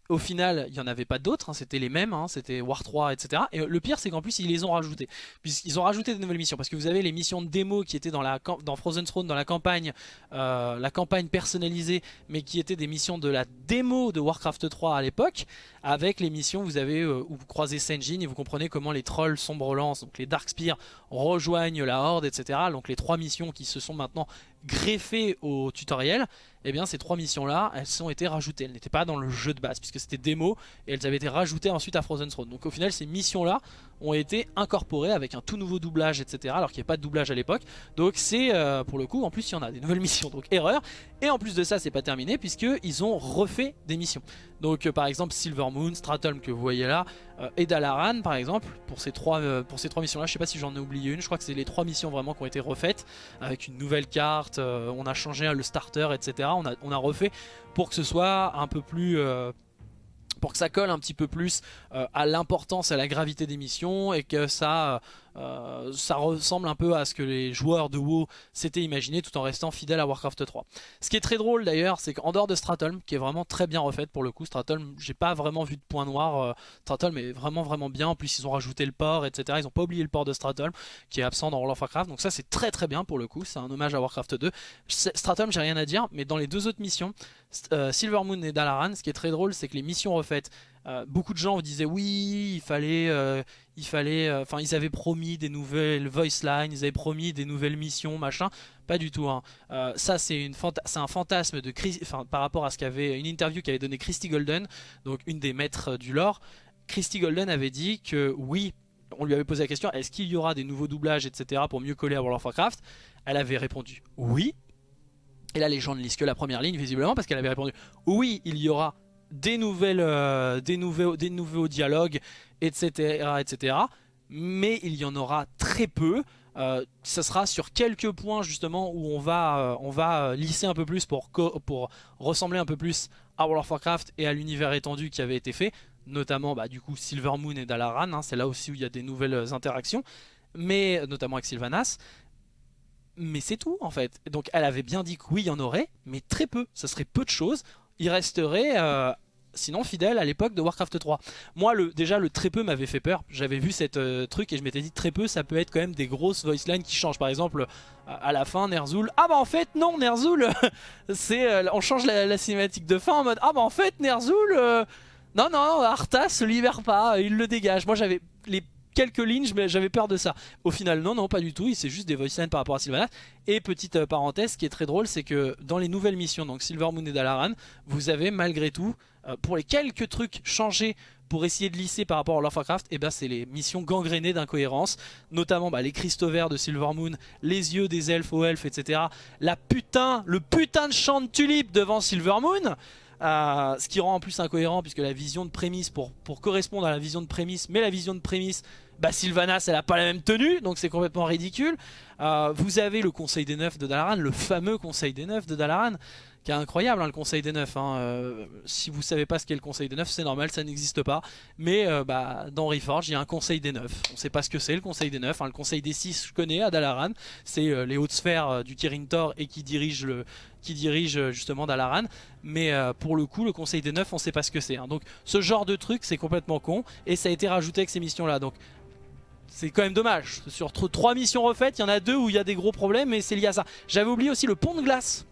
A: au final, il n'y en avait pas d'autres, hein, c'était les mêmes, hein, c'était War 3, etc. Et le pire, c'est qu'en plus, ils les ont rajoutés. Puisqu'ils ont rajouté des nouvelles missions. Parce que vous avez les missions de démo qui étaient dans, la, dans Frozen Throne, dans la campagne, euh, la campagne personnalisée, mais qui étaient des missions de la démo de Warcraft 3 à l'époque. Avec les missions, vous avez euh, où vous croisez Senjin et vous comprenez comment les trolls sombre lance, donc les Darkspear, rejoignent la Horde, etc. Donc les trois missions qui se sont maintenant greffées au tutoriel eh bien ces trois missions là elles ont été rajoutées, elles n'étaient pas dans le jeu de base puisque c'était démo et elles avaient été rajoutées ensuite à Frozen Throne. Donc au final ces missions là ont été incorporées avec un tout nouveau doublage etc alors qu'il n'y avait pas de doublage à l'époque. Donc c'est euh, pour le coup en plus il y en a des nouvelles missions donc erreur. Et en plus de ça c'est pas terminé puisqu'ils ont refait des missions. Donc euh, par exemple Silver Moon, Stratum que vous voyez là et Dalaran par exemple pour ces trois, pour ces trois missions là. Je sais pas si j'en ai oublié une, je crois que c'est les trois missions vraiment qui ont été refaites avec une nouvelle carte, on a changé le starter etc on a, refait pour que ce soit un peu plus... Euh, pour que ça colle un petit peu plus euh, à l'importance, à la gravité des missions et que ça euh, ça ressemble un peu à ce que les joueurs de WoW s'étaient imaginé tout en restant fidèles à Warcraft 3. Ce qui est très drôle d'ailleurs, c'est qu'en dehors de Stratholm, qui est vraiment très bien refaite pour le coup, Stratholm, j'ai pas vraiment vu de point noir, euh, Stratholm est vraiment vraiment bien, en plus ils ont rajouté le port, etc. Ils ont pas oublié le port de Stratholm, qui est absent dans World of Warcraft, donc ça c'est très très bien pour le coup, c'est un hommage à Warcraft 2. Stratholm j'ai rien à dire, mais dans les deux autres missions, euh, Silver Moon et Dalaran, ce qui est très drôle, c'est que les missions refaites, euh, beaucoup de gens disaient oui, il fallait, euh, il fallait, euh, enfin ils avaient promis des nouvelles voice lines, ils avaient promis des nouvelles missions, machin. Pas du tout. Hein. ça c'est un fantasme de par rapport à ce qu'avait une interview qu'avait donné Christy Golden, donc une des maîtres du lore. Christy Golden avait dit que oui, on lui avait posé la question, est-ce qu'il y aura des nouveaux doublages, etc. pour mieux coller à World of Warcraft? Elle avait répondu oui. Et là les gens ne lisent que la première ligne visiblement parce qu'elle avait répondu oui, il y aura des, nouvelles, euh, des, nouveaux, dialogues, etc., etc. Mais il y en aura très peu. Euh, ça sera sur quelques points justement où on va, euh, on va lisser un peu plus pour, pour ressembler un peu plus à World of Warcraft et à l'univers étendu qui avait été fait. Notamment bah, du coup Silver Moon et Dalaran, hein, c'est là aussi où il y a des nouvelles interactions. Mais notamment avec Sylvanas mais c'est tout en fait. Donc elle avait bien dit que oui, il y en aurait, mais très peu. Ça serait peu de choses il resterait euh, sinon fidèle à l'époque de Warcraft 3. Moi, le, déjà, le très peu m'avait fait peur. J'avais vu cette euh, truc et je m'étais dit très peu, ça peut être quand même des grosses voice lines qui changent. Par exemple, à la fin, Ner'zhul. Ah bah en fait, non, Ner'zhul, c'est, euh, on change la, cinématique de fin en mode Ah bah en fait, Ner'zhul. non, non, Arthas se libère pas, il le dégage. Moi, j'avais les quelques lignes, j'avais peur de ça. Au final, non, non, pas du tout. C'est juste des voice lines par rapport à Sylvanas. Et petite euh, parenthèse, ce qui est très drôle, c'est que dans les nouvelles missions, donc Silver Moon et Dalaran, vous avez malgré tout, euh, pour les quelques trucs changés pour essayer de lisser par rapport à Warcraft, et eh ben c'est les missions gangrénées d'incohérence, notamment bah, les cristaux verts de Silver Moon, les yeux des elfes aux elfes, etc. La putain, le putain de champ de tulipes devant Silver Moon euh, ce qui rend en plus incohérent puisque la vision de prémisse pour, pour correspondre à la vision de prémisse mais la vision de prémisse bah Sylvanas elle a pas la même tenue donc c'est complètement ridicule euh, vous avez le conseil des neufs de Dalaran le fameux conseil des neufs de Dalaran qui est incroyable hein, le conseil des neufs hein. euh, si vous savez pas ce qu'est le conseil des neufs c'est normal ça n'existe pas mais bah, dans Reforge il y a un conseil des neufs on sait pas ce que c'est le conseil des neufs hein. le conseil des six je connais à Dalaran c'est les hautes sphères du Kirin Tor et qui dirige le, qui euh, justement Dalaran. Mais euh, pour le coup, le Conseil des Neufs, on sait pas ce que c'est. Hein. Donc ce genre de truc, c'est complètement con. Et ça a été rajouté avec ces missions-là. Donc c'est quand même dommage. Sur trois missions refaites, il y en a deux où il y a des gros problèmes et c'est lié à ça. J'avais oublié aussi le pont de glace.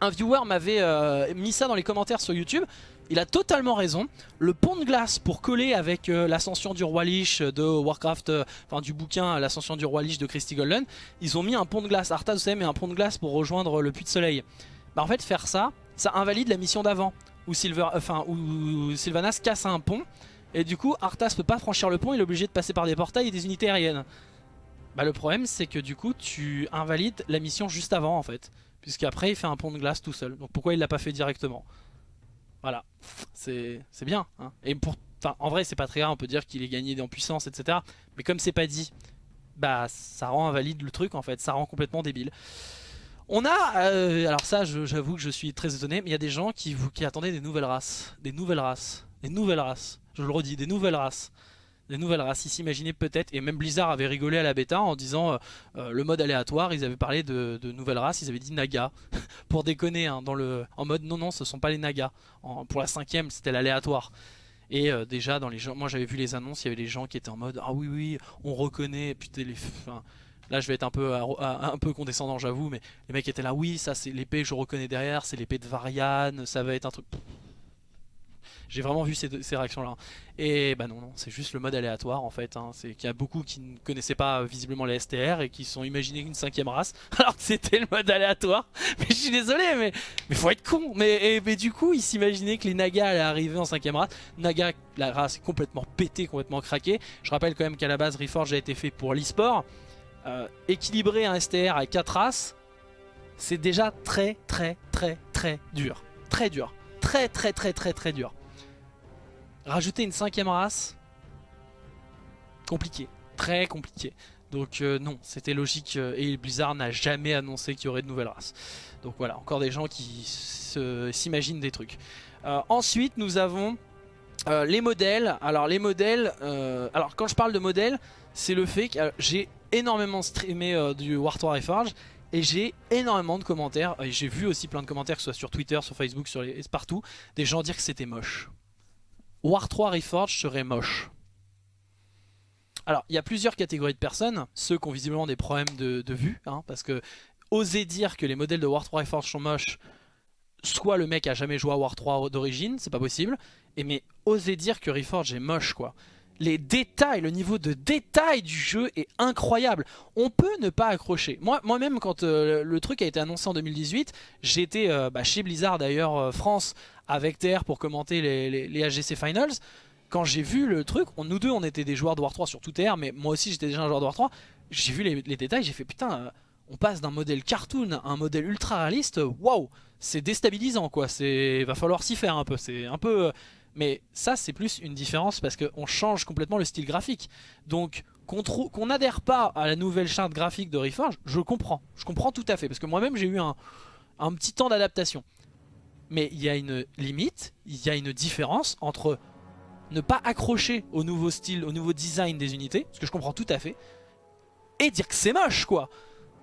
A: Un viewer m'avait euh, mis ça dans les commentaires sur YouTube. Il a totalement raison. Le pont de glace pour coller avec l'ascension du roi Lich de Warcraft, enfin du bouquin l'ascension du roi Lich de Christy Golden, ils ont mis un pont de glace. Arthas, vous savez, mais un pont de glace pour rejoindre le puits de soleil. Bah en fait, faire ça, ça invalide la mission d'avant où, où Sylvanas casse un pont et du coup Arthas peut pas franchir le pont, il est obligé de passer par des portails et des unités aériennes. Bah le problème c'est que du coup tu invalides la mission juste avant en fait. Puisqu'après il fait un pont de glace tout seul. Donc pourquoi il l'a pas fait directement? Voilà, c'est bien. Hein. Et pour, en vrai c'est pas très grave, on peut dire qu'il est gagné en puissance etc. Mais comme c'est pas dit, bah ça rend invalide le truc en fait, ça rend complètement débile. On a, euh, alors ça j'avoue que je suis très étonné, mais il y a des gens qui, qui attendaient des nouvelles races. Des nouvelles races. Des nouvelles races. Je le redis, des nouvelles races des nouvelles races. Ils s'imaginaient peut-être, et même Blizzard avait rigolé à la bêta en disant euh, euh, le mode aléatoire, ils avaient parlé de, nouvelles races, ils avaient dit Naga, pour déconner, hein, dans le, en mode non non ce sont pas les Nagas, pour la cinquième c'était l'aléatoire. Et euh, déjà dans les gens, moi j'avais vu les annonces, il y avait des gens qui étaient en mode ah oui oui on reconnaît, putain les... là je vais être un peu, un peu condescendant j'avoue, mais les mecs étaient là oui ça c'est l'épée je reconnais derrière, c'est l'épée de Varian, ça va être un truc... J'ai vraiment vu ces, réactions là. Et bah non, non c'est juste le mode aléatoire en fait. Hein. C'est qu'il y a beaucoup qui ne connaissaient pas euh, visiblement les STR et qui sont imaginés une cinquième race alors que c'était le mode aléatoire. Mais je suis désolé, mais faut être con. Mais, du coup, ils s'imaginaient que les Nagas allaient arriver en cinquième race. Naga, la race est complètement pétée, complètement craquée. Je rappelle quand même qu'à la base, Reforge a été fait pour l'e-sport. Euh, équilibrer un STR à 4 races, c'est déjà très très très très dur. Très dur. Très très très très très dur. Rajouter une cinquième race, compliqué, très compliqué. Donc euh, non, c'était logique euh, et Blizzard n'a jamais annoncé qu'il y aurait de nouvelles races. Donc voilà, encore des gens qui s'imaginent des trucs. Euh, ensuite, nous avons les modèles. Alors les modèles, alors quand je parle de modèles, c'est le fait que j'ai énormément streamé du War 3 Reforged et j'ai énormément de commentaires, et j'ai vu aussi plein de commentaires, que ce soit sur Twitter, sur Facebook, sur les, partout, des gens dire que c'était moche. War 3 Reforged serait moche. Alors, il y a plusieurs catégories de personnes. Ceux qui ont visiblement des problèmes de, vue, hein, parce que oser dire que les modèles de War 3 Reforged sont moches, soit le mec a jamais joué à War 3 d'origine, c'est pas possible, et mais oser dire que Reforged est moche, quoi. Les détails, le niveau de détail du jeu est incroyable. On peut ne pas accrocher. Moi-même, quand euh, le truc a été annoncé en 2018, j'étais euh, bah, chez Blizzard d'ailleurs euh, France avec TR pour commenter les, les, AGC Finals. Quand j'ai vu le truc, nous deux on était des joueurs de War 3 sur tout TR, mais moi aussi j'étais déjà un joueur de War 3. J'ai vu les, détails, j'ai fait putain, euh, on passe d'un modèle cartoon à un modèle ultra réaliste, waouh, c'est déstabilisant quoi, c'est va falloir s'y faire un peu, c'est un peu... Euh, mais ça c'est plus une différence parce qu'on change complètement le style graphique. Donc qu'on n'adhère pas à la nouvelle charte graphique de Reforge, je comprends. Je comprends tout à fait parce que moi-même j'ai eu un petit temps d'adaptation mais il y a une limite, il y a une différence entre ne pas accrocher au nouveau style, au nouveau design des unités, ce que je comprends tout à fait, et dire que c'est moche quoi.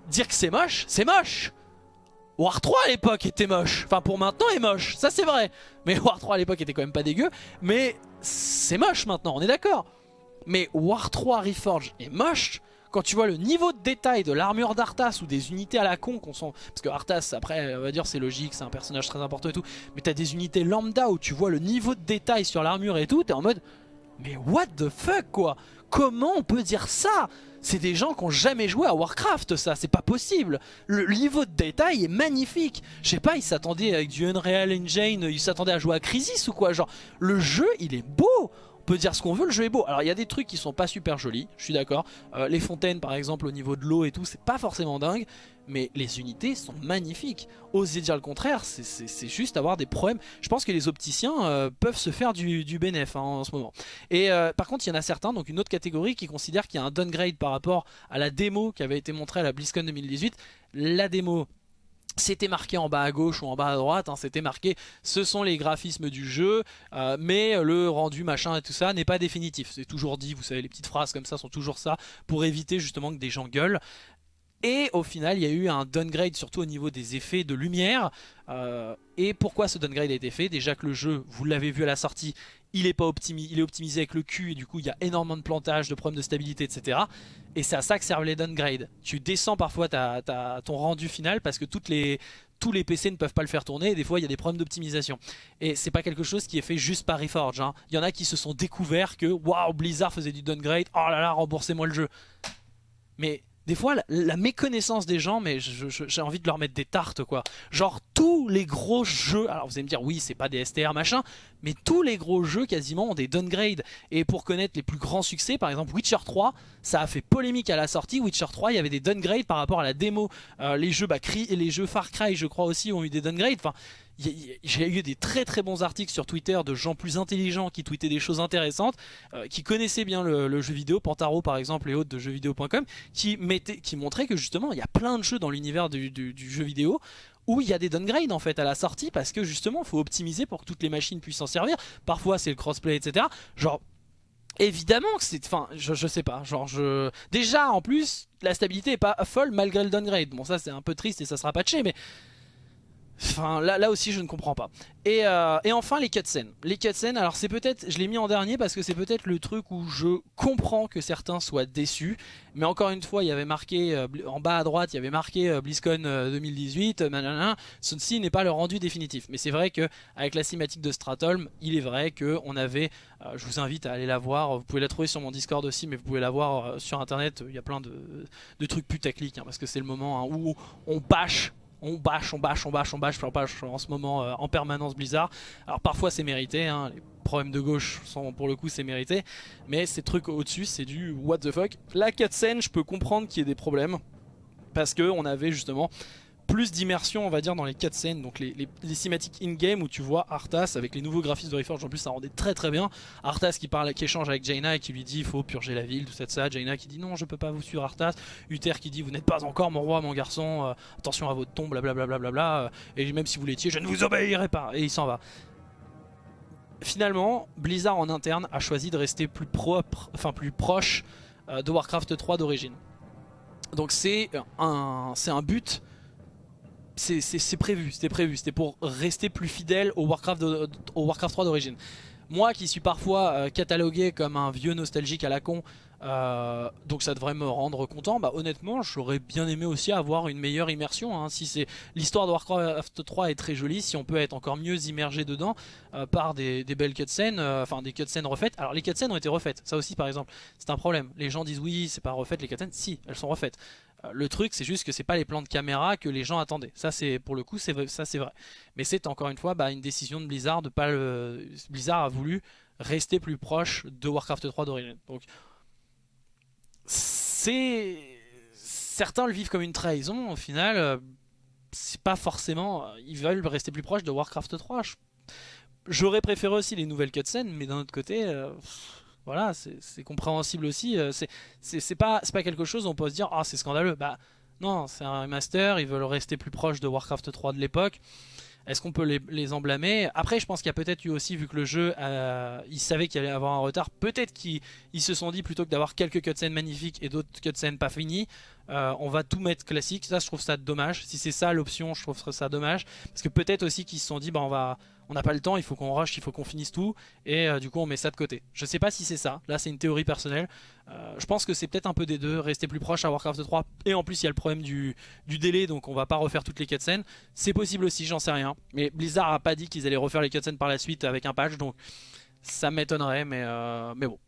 A: Dire que c'est moche, c'est moche War 3 à l'époque était moche, enfin pour maintenant est moche, ça c'est vrai. Mais War 3 à l'époque était quand même pas dégueu, mais c'est moche maintenant, on est d'accord. Mais War 3 Reforge est moche, quand tu vois le niveau de détail de l'armure d'Arthas ou des unités à la con qu'on sent... Parce que Arthas, après, on va dire c'est logique, c'est un personnage très important et tout. Mais t'as des unités lambda où tu vois le niveau de détail sur l'armure et tout, t'es en mode... Mais what the fuck quoi? Comment on peut dire ça? C'est des gens qui ont jamais joué à Warcraft ça, c'est pas possible. Le niveau de détail est magnifique. Je sais pas, ils s'attendaient avec du Unreal Engine, ils s'attendaient à jouer à Crisis ou quoi, genre le jeu il est beau peut dire ce qu'on veut, le jeu est beau. Alors il y a des trucs qui sont pas super jolis, je suis d'accord. Euh, les fontaines par exemple au niveau de l'eau et tout, c'est pas forcément dingue. Mais les unités sont magnifiques. Oser dire le contraire, c'est juste avoir des problèmes. Je pense que les opticiens euh, peuvent se faire du, du hein, en ce moment. Et euh, par contre, il y en a certains, donc une autre catégorie, qui considère qu'il y a un downgrade par rapport à la démo qui avait été montrée à la BlizzCon 2018. La démo c'était marqué en bas à gauche ou en bas à droite, hein, c'était marqué ce sont les graphismes du jeu, euh, mais le rendu machin et tout ça n'est pas définitif. C'est toujours dit, vous savez les petites phrases comme ça sont toujours ça, pour éviter justement que des gens gueulent. Et au final, il y a eu un downgrade surtout au niveau des effets de lumière. Euh, et pourquoi ce downgrade a été fait? Déjà que le jeu, vous l'avez vu à la sortie, il est, pas optimisé, il est optimisé avec le cul et du coup il y a énormément de plantage, de problèmes de stabilité, etc. Et c'est à ça que servent les downgrades. Tu descends parfois ton rendu final parce que toutes les, tous les PC ne peuvent pas le faire tourner et des fois il y a des problèmes d'optimisation. Et c'est pas quelque chose qui est fait juste par Reforge. Hein. Il y en a qui se sont découverts que waouh Blizzard faisait du downgrade, oh là là remboursez-moi le jeu. Mais des fois la, méconnaissance des gens, mais j'ai envie de leur mettre des tartes quoi. Genre tous les gros jeux, alors vous allez me dire oui c'est pas des STR machin, mais tous les gros jeux quasiment ont des downgrades. Et pour connaître les plus grands succès, par exemple Witcher 3, ça a fait polémique à la sortie. Witcher 3, il y avait des downgrades par rapport à la démo. Euh, les jeux bah, les jeux Far Cry je crois aussi ont eu des downgrades. J'ai eu des très très bons articles sur Twitter de gens plus intelligents qui tweetaient des choses intéressantes, euh, qui connaissaient bien le, jeu vidéo, Pantaro par exemple et autres de jeuxvideo.com, qui, qui montraient que justement il y a plein de jeux dans l'univers du, jeu vidéo où il y a des downgrades en fait à la sortie parce que justement faut optimiser pour que toutes les machines puissent s'en servir. Parfois c'est le crossplay etc. Genre évidemment que c'est... Enfin je, je, sais pas. Genre je... Déjà en plus la stabilité est pas folle malgré le downgrade. Bon ça c'est un peu triste et ça sera patché mais Enfin, là, là aussi je ne comprends pas. Et, euh, et enfin les cutscenes. Les cutscenes, alors c'est peut-être, je l'ai mis en dernier parce que c'est peut-être le truc où je comprends que certains soient déçus. Mais encore une fois, il y avait marqué, euh, en bas à droite, il y avait marqué euh, BlizzCon 2018, nanana, ceci n'est pas le rendu définitif. Mais c'est vrai que avec la cinématique de Stratholm, il est vrai qu'on avait, je vous invite à aller la voir, vous pouvez la trouver sur mon Discord aussi, mais vous pouvez la voir sur internet, il y a plein de, de trucs putaclic, hein, parce que c'est le moment hein, où on bâche on bâche, on bâche, on bâche, on bâche, on bâche en ce moment euh, en permanence Blizzard. Alors parfois c'est mérité, hein, les problèmes de gauche sont pour le coup c'est mérité, mais ces trucs au-dessus c'est du what the fuck. La cutscene je peux comprendre qu'il y ait des problèmes, parce que on avait justement plus d'immersion on va dire dans les cutscenes, donc les, cinématiques in-game où tu vois Arthas avec les nouveaux graphismes de Reforge, en plus ça rendait très très bien. Arthas qui parle, qui échange avec Jaina et qui lui dit il faut purger la ville, tout ça, ça. Jaina qui dit non je peux pas vous suivre Arthas. Uther qui dit vous n'êtes pas encore mon roi mon garçon, euh, attention à votre tombe, blablabla. Bla, bla, euh, et même si vous l'étiez je ne vous obéirai pas. Et il s'en va finalement, Blizzard en interne a choisi de rester plus propre, enfin plus proche euh, de Warcraft 3 d'origine. Donc c'est un, un but c'est prévu, c'était prévu, c'était pour rester plus fidèle au Warcraft, Warcraft 3 d'origine. Moi qui suis parfois euh, catalogué comme un vieux nostalgique à la con, euh, donc ça devrait me rendre content, bah honnêtement j'aurais bien aimé aussi avoir une meilleure immersion. Hein. C'est L'histoire de Warcraft 3 est très jolie, si on peut être encore mieux immergé dedans euh, par des, belles cutscenes, enfin des cutscenes refaites. Alors les cutscenes ont été refaites, ça aussi par exemple, c'est un problème. Les gens disent oui c'est pas refait les cutscenes, si elles sont refaites. Euh, le truc c'est juste que c'est pas les plans de caméra que les gens attendaient. Ça c'est pour le coup c'est vrai. Mais c'est encore une fois bah, une décision de Blizzard. Blizzard a voulu rester plus proche de Warcraft 3 d'origine. Certains le vivent comme une trahison au final euh, c'est pas forcément ils veulent rester plus proche de Warcraft 3. J'aurais préféré aussi les nouvelles cutscenes mais d'un autre côté euh, voilà, c'est compréhensible aussi. Euh, c'est pas, pas quelque chose où on peut se dire « Ah, c'est scandaleux ». Bah non, c'est un remaster, ils veulent rester plus proche de Warcraft 3 de l'époque. Est-ce qu'on peut les, les, en Après, je pense qu'il y a peut-être eu aussi, vu que le jeu, euh, ils savaient qu'il allait avoir un retard, peut-être qu'ils se sont dit, plutôt que d'avoir quelques cutscenes magnifiques et d'autres cutscenes pas finies, euh, on va tout mettre classique. Ça, je trouve ça dommage. Si c'est ça l'option, je trouve ça dommage. Parce que peut-être aussi qu'ils se sont dit, bah, on va on n'a pas le temps, il faut qu'on rush, il faut qu'on finisse tout, et euh, du coup on met ça de côté. Je sais pas si c'est ça, là c'est une théorie personnelle, euh, je pense que c'est peut-être un peu des deux, rester plus proche à Warcraft 3, et en plus il y a le problème du, délai, donc on va pas refaire toutes les cutscenes, c'est possible aussi, j'en sais rien, mais Blizzard a pas dit qu'ils allaient refaire les cutscenes par la suite avec un patch, donc ça m'étonnerait, mais, euh, mais bon.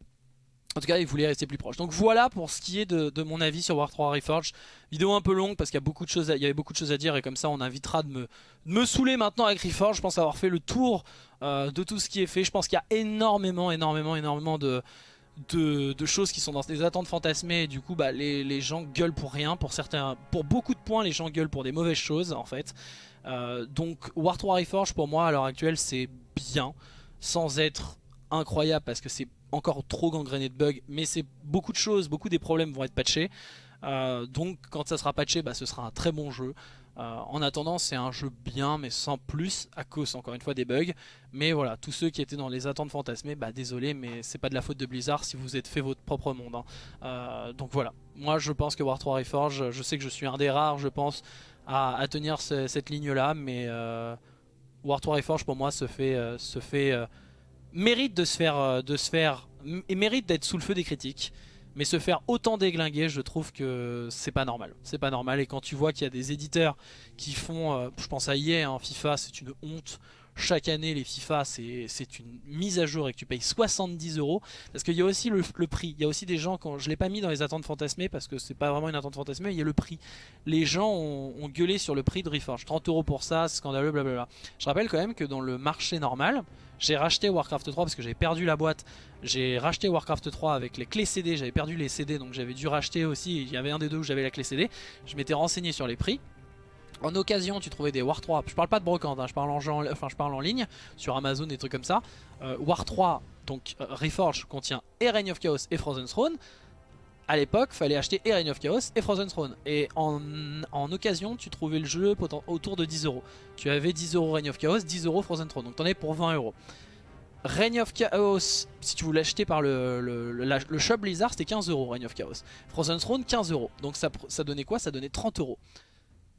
A: En tout cas, il voulait rester plus proche. Donc voilà pour ce qui est de, mon avis sur War 3 Reforged. Vidéo un peu longue parce qu'il y, y avait beaucoup de choses à dire et comme ça on invitera de me, saouler maintenant avec Reforged. Je pense avoir fait le tour euh, de tout ce qui est fait. Je pense qu'il y a énormément, énormément, énormément de, de, choses qui sont dans des attentes fantasmées et du coup bah, les, gens gueulent pour rien. Pour, certains, pour beaucoup de points, les gens gueulent pour des mauvaises choses en fait. Euh, donc War 3 Reforged pour moi à l'heure actuelle c'est bien sans être incroyable parce que c'est encore trop gangréné de bugs, mais c'est beaucoup de choses, beaucoup des problèmes vont être patchés. Euh, donc quand ça sera patché, bah, ce sera un très bon jeu. Euh, en attendant, c'est un jeu bien, mais sans plus, à cause encore une fois des bugs. Mais voilà, tous ceux qui étaient dans les attentes fantasmées, bah désolé, mais c'est pas de la faute de Blizzard si vous êtes fait votre propre monde. Hein. Euh, donc voilà, moi je pense que War 3 Reforge, je sais que je suis un des rares, je pense, à, tenir cette ligne-là, mais War 3 Reforge pour moi se fait, se fait mérite de se faire, euh, de se faire mérite d'être sous le feu des critiques. Mais se faire autant déglinguer, je trouve que c'est pas normal. C'est pas normal. Et quand tu vois qu'il y a des éditeurs qui font, euh, je pense à EA, hein, FIFA, c'est une honte. chaque année les FIFA c'est une mise à jour et que tu payes 70 euros. Parce qu'il y a aussi le, prix. Il y a aussi des gens, quand je l'ai pas mis dans les attentes fantasmées parce que c'est pas vraiment une attente fantasmée, il y a le prix. Les gens ont, gueulé sur le prix de Reforge. 30 euros pour ça, scandaleux, blablabla. Je rappelle quand même que dans le marché normal, j'ai racheté Warcraft 3 parce que j'avais perdu la boîte. J'ai racheté Warcraft 3 avec les clés CD, j'avais perdu les CD donc j'avais dû racheter aussi. Il y avait un des deux où j'avais la clé CD. Je m'étais renseigné sur les prix. En occasion, tu trouvais des War 3. Je parle pas de brocante, hein, je, parle en, ligne, sur Amazon, des trucs comme ça. Euh, War 3, donc euh, Reforge, contient et Reign of Chaos et Frozen Throne. À l'époque, fallait acheter et Reign of Chaos et Frozen Throne. Et en, occasion, tu trouvais le jeu autour de 10 euros. Tu avais 10 euros Reign of Chaos, 10 euros Frozen Throne. Donc t'en es pour 20 euros. Reign of Chaos, si tu voulais acheter par le, shop Blizzard, c'était 15 euros Reign of Chaos. Frozen Throne, 15 euros. Donc ça, ça donnait quoi? Ça donnait 30 euros.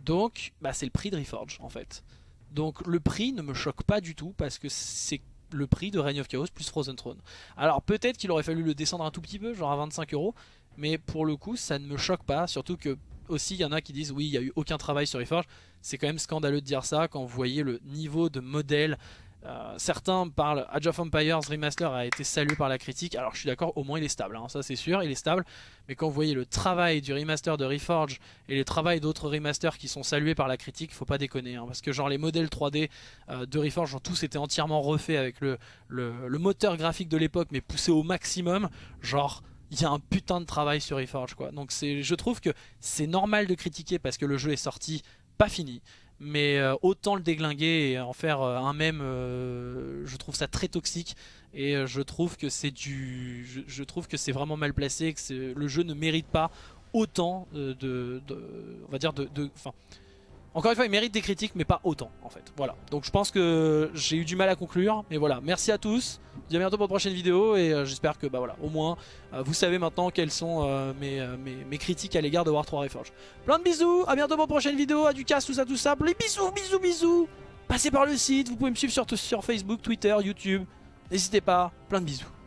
A: Donc bah, c'est le prix de Reforge en fait. Donc le prix ne me choque pas du tout parce que c'est le prix de Reign of Chaos plus Frozen Throne. Alors peut-être qu'il aurait fallu le descendre un tout petit peu, genre à 25 euros, mais pour le coup ça ne me choque pas, surtout que aussi il y en a qui disent oui il n'y a eu aucun travail sur Reforge. C'est quand même scandaleux de dire ça quand vous voyez le niveau de modèle euh, certains parlent, Age of Empires Remaster a été salué par la critique, alors je suis d'accord, au moins il est stable, hein. ça c'est sûr, il est stable, mais quand vous voyez le travail du remaster de Reforge et le travail d'autres remasters qui sont salués par la critique, faut pas déconner, hein. parce que genre les modèles 3D euh, de Reforge ont tous été entièrement refaits avec le, le, moteur graphique de l'époque, mais poussé au maximum, genre il y a un putain de travail sur Reforge quoi. Donc je trouve que c'est normal de critiquer parce que le jeu est sorti pas fini mais euh, autant le déglinguer et en faire euh, un même, euh, je trouve ça très toxique et je trouve que c'est du, je, trouve que c'est vraiment mal placé, que le jeu ne mérite pas autant de, on va dire de, enfin, encore une fois, il mérite des critiques, mais pas autant, en fait. Voilà. Donc je pense que j'ai eu du mal à conclure. Mais voilà, merci à tous. Je vous dis à bientôt pour une prochaine vidéo. Et euh, j'espère que, bah voilà, au moins, euh, vous savez maintenant quelles sont euh, mes, mes, critiques à l'égard de War 3 Reforge. Plein de bisous. À bientôt pour une prochaine vidéo. À du casse, tout ça, tout ça. Les bisous, bisous, bisous. Passez par le site. Vous pouvez me suivre sur, sur Facebook, Twitter, YouTube. N'hésitez pas. Plein de bisous.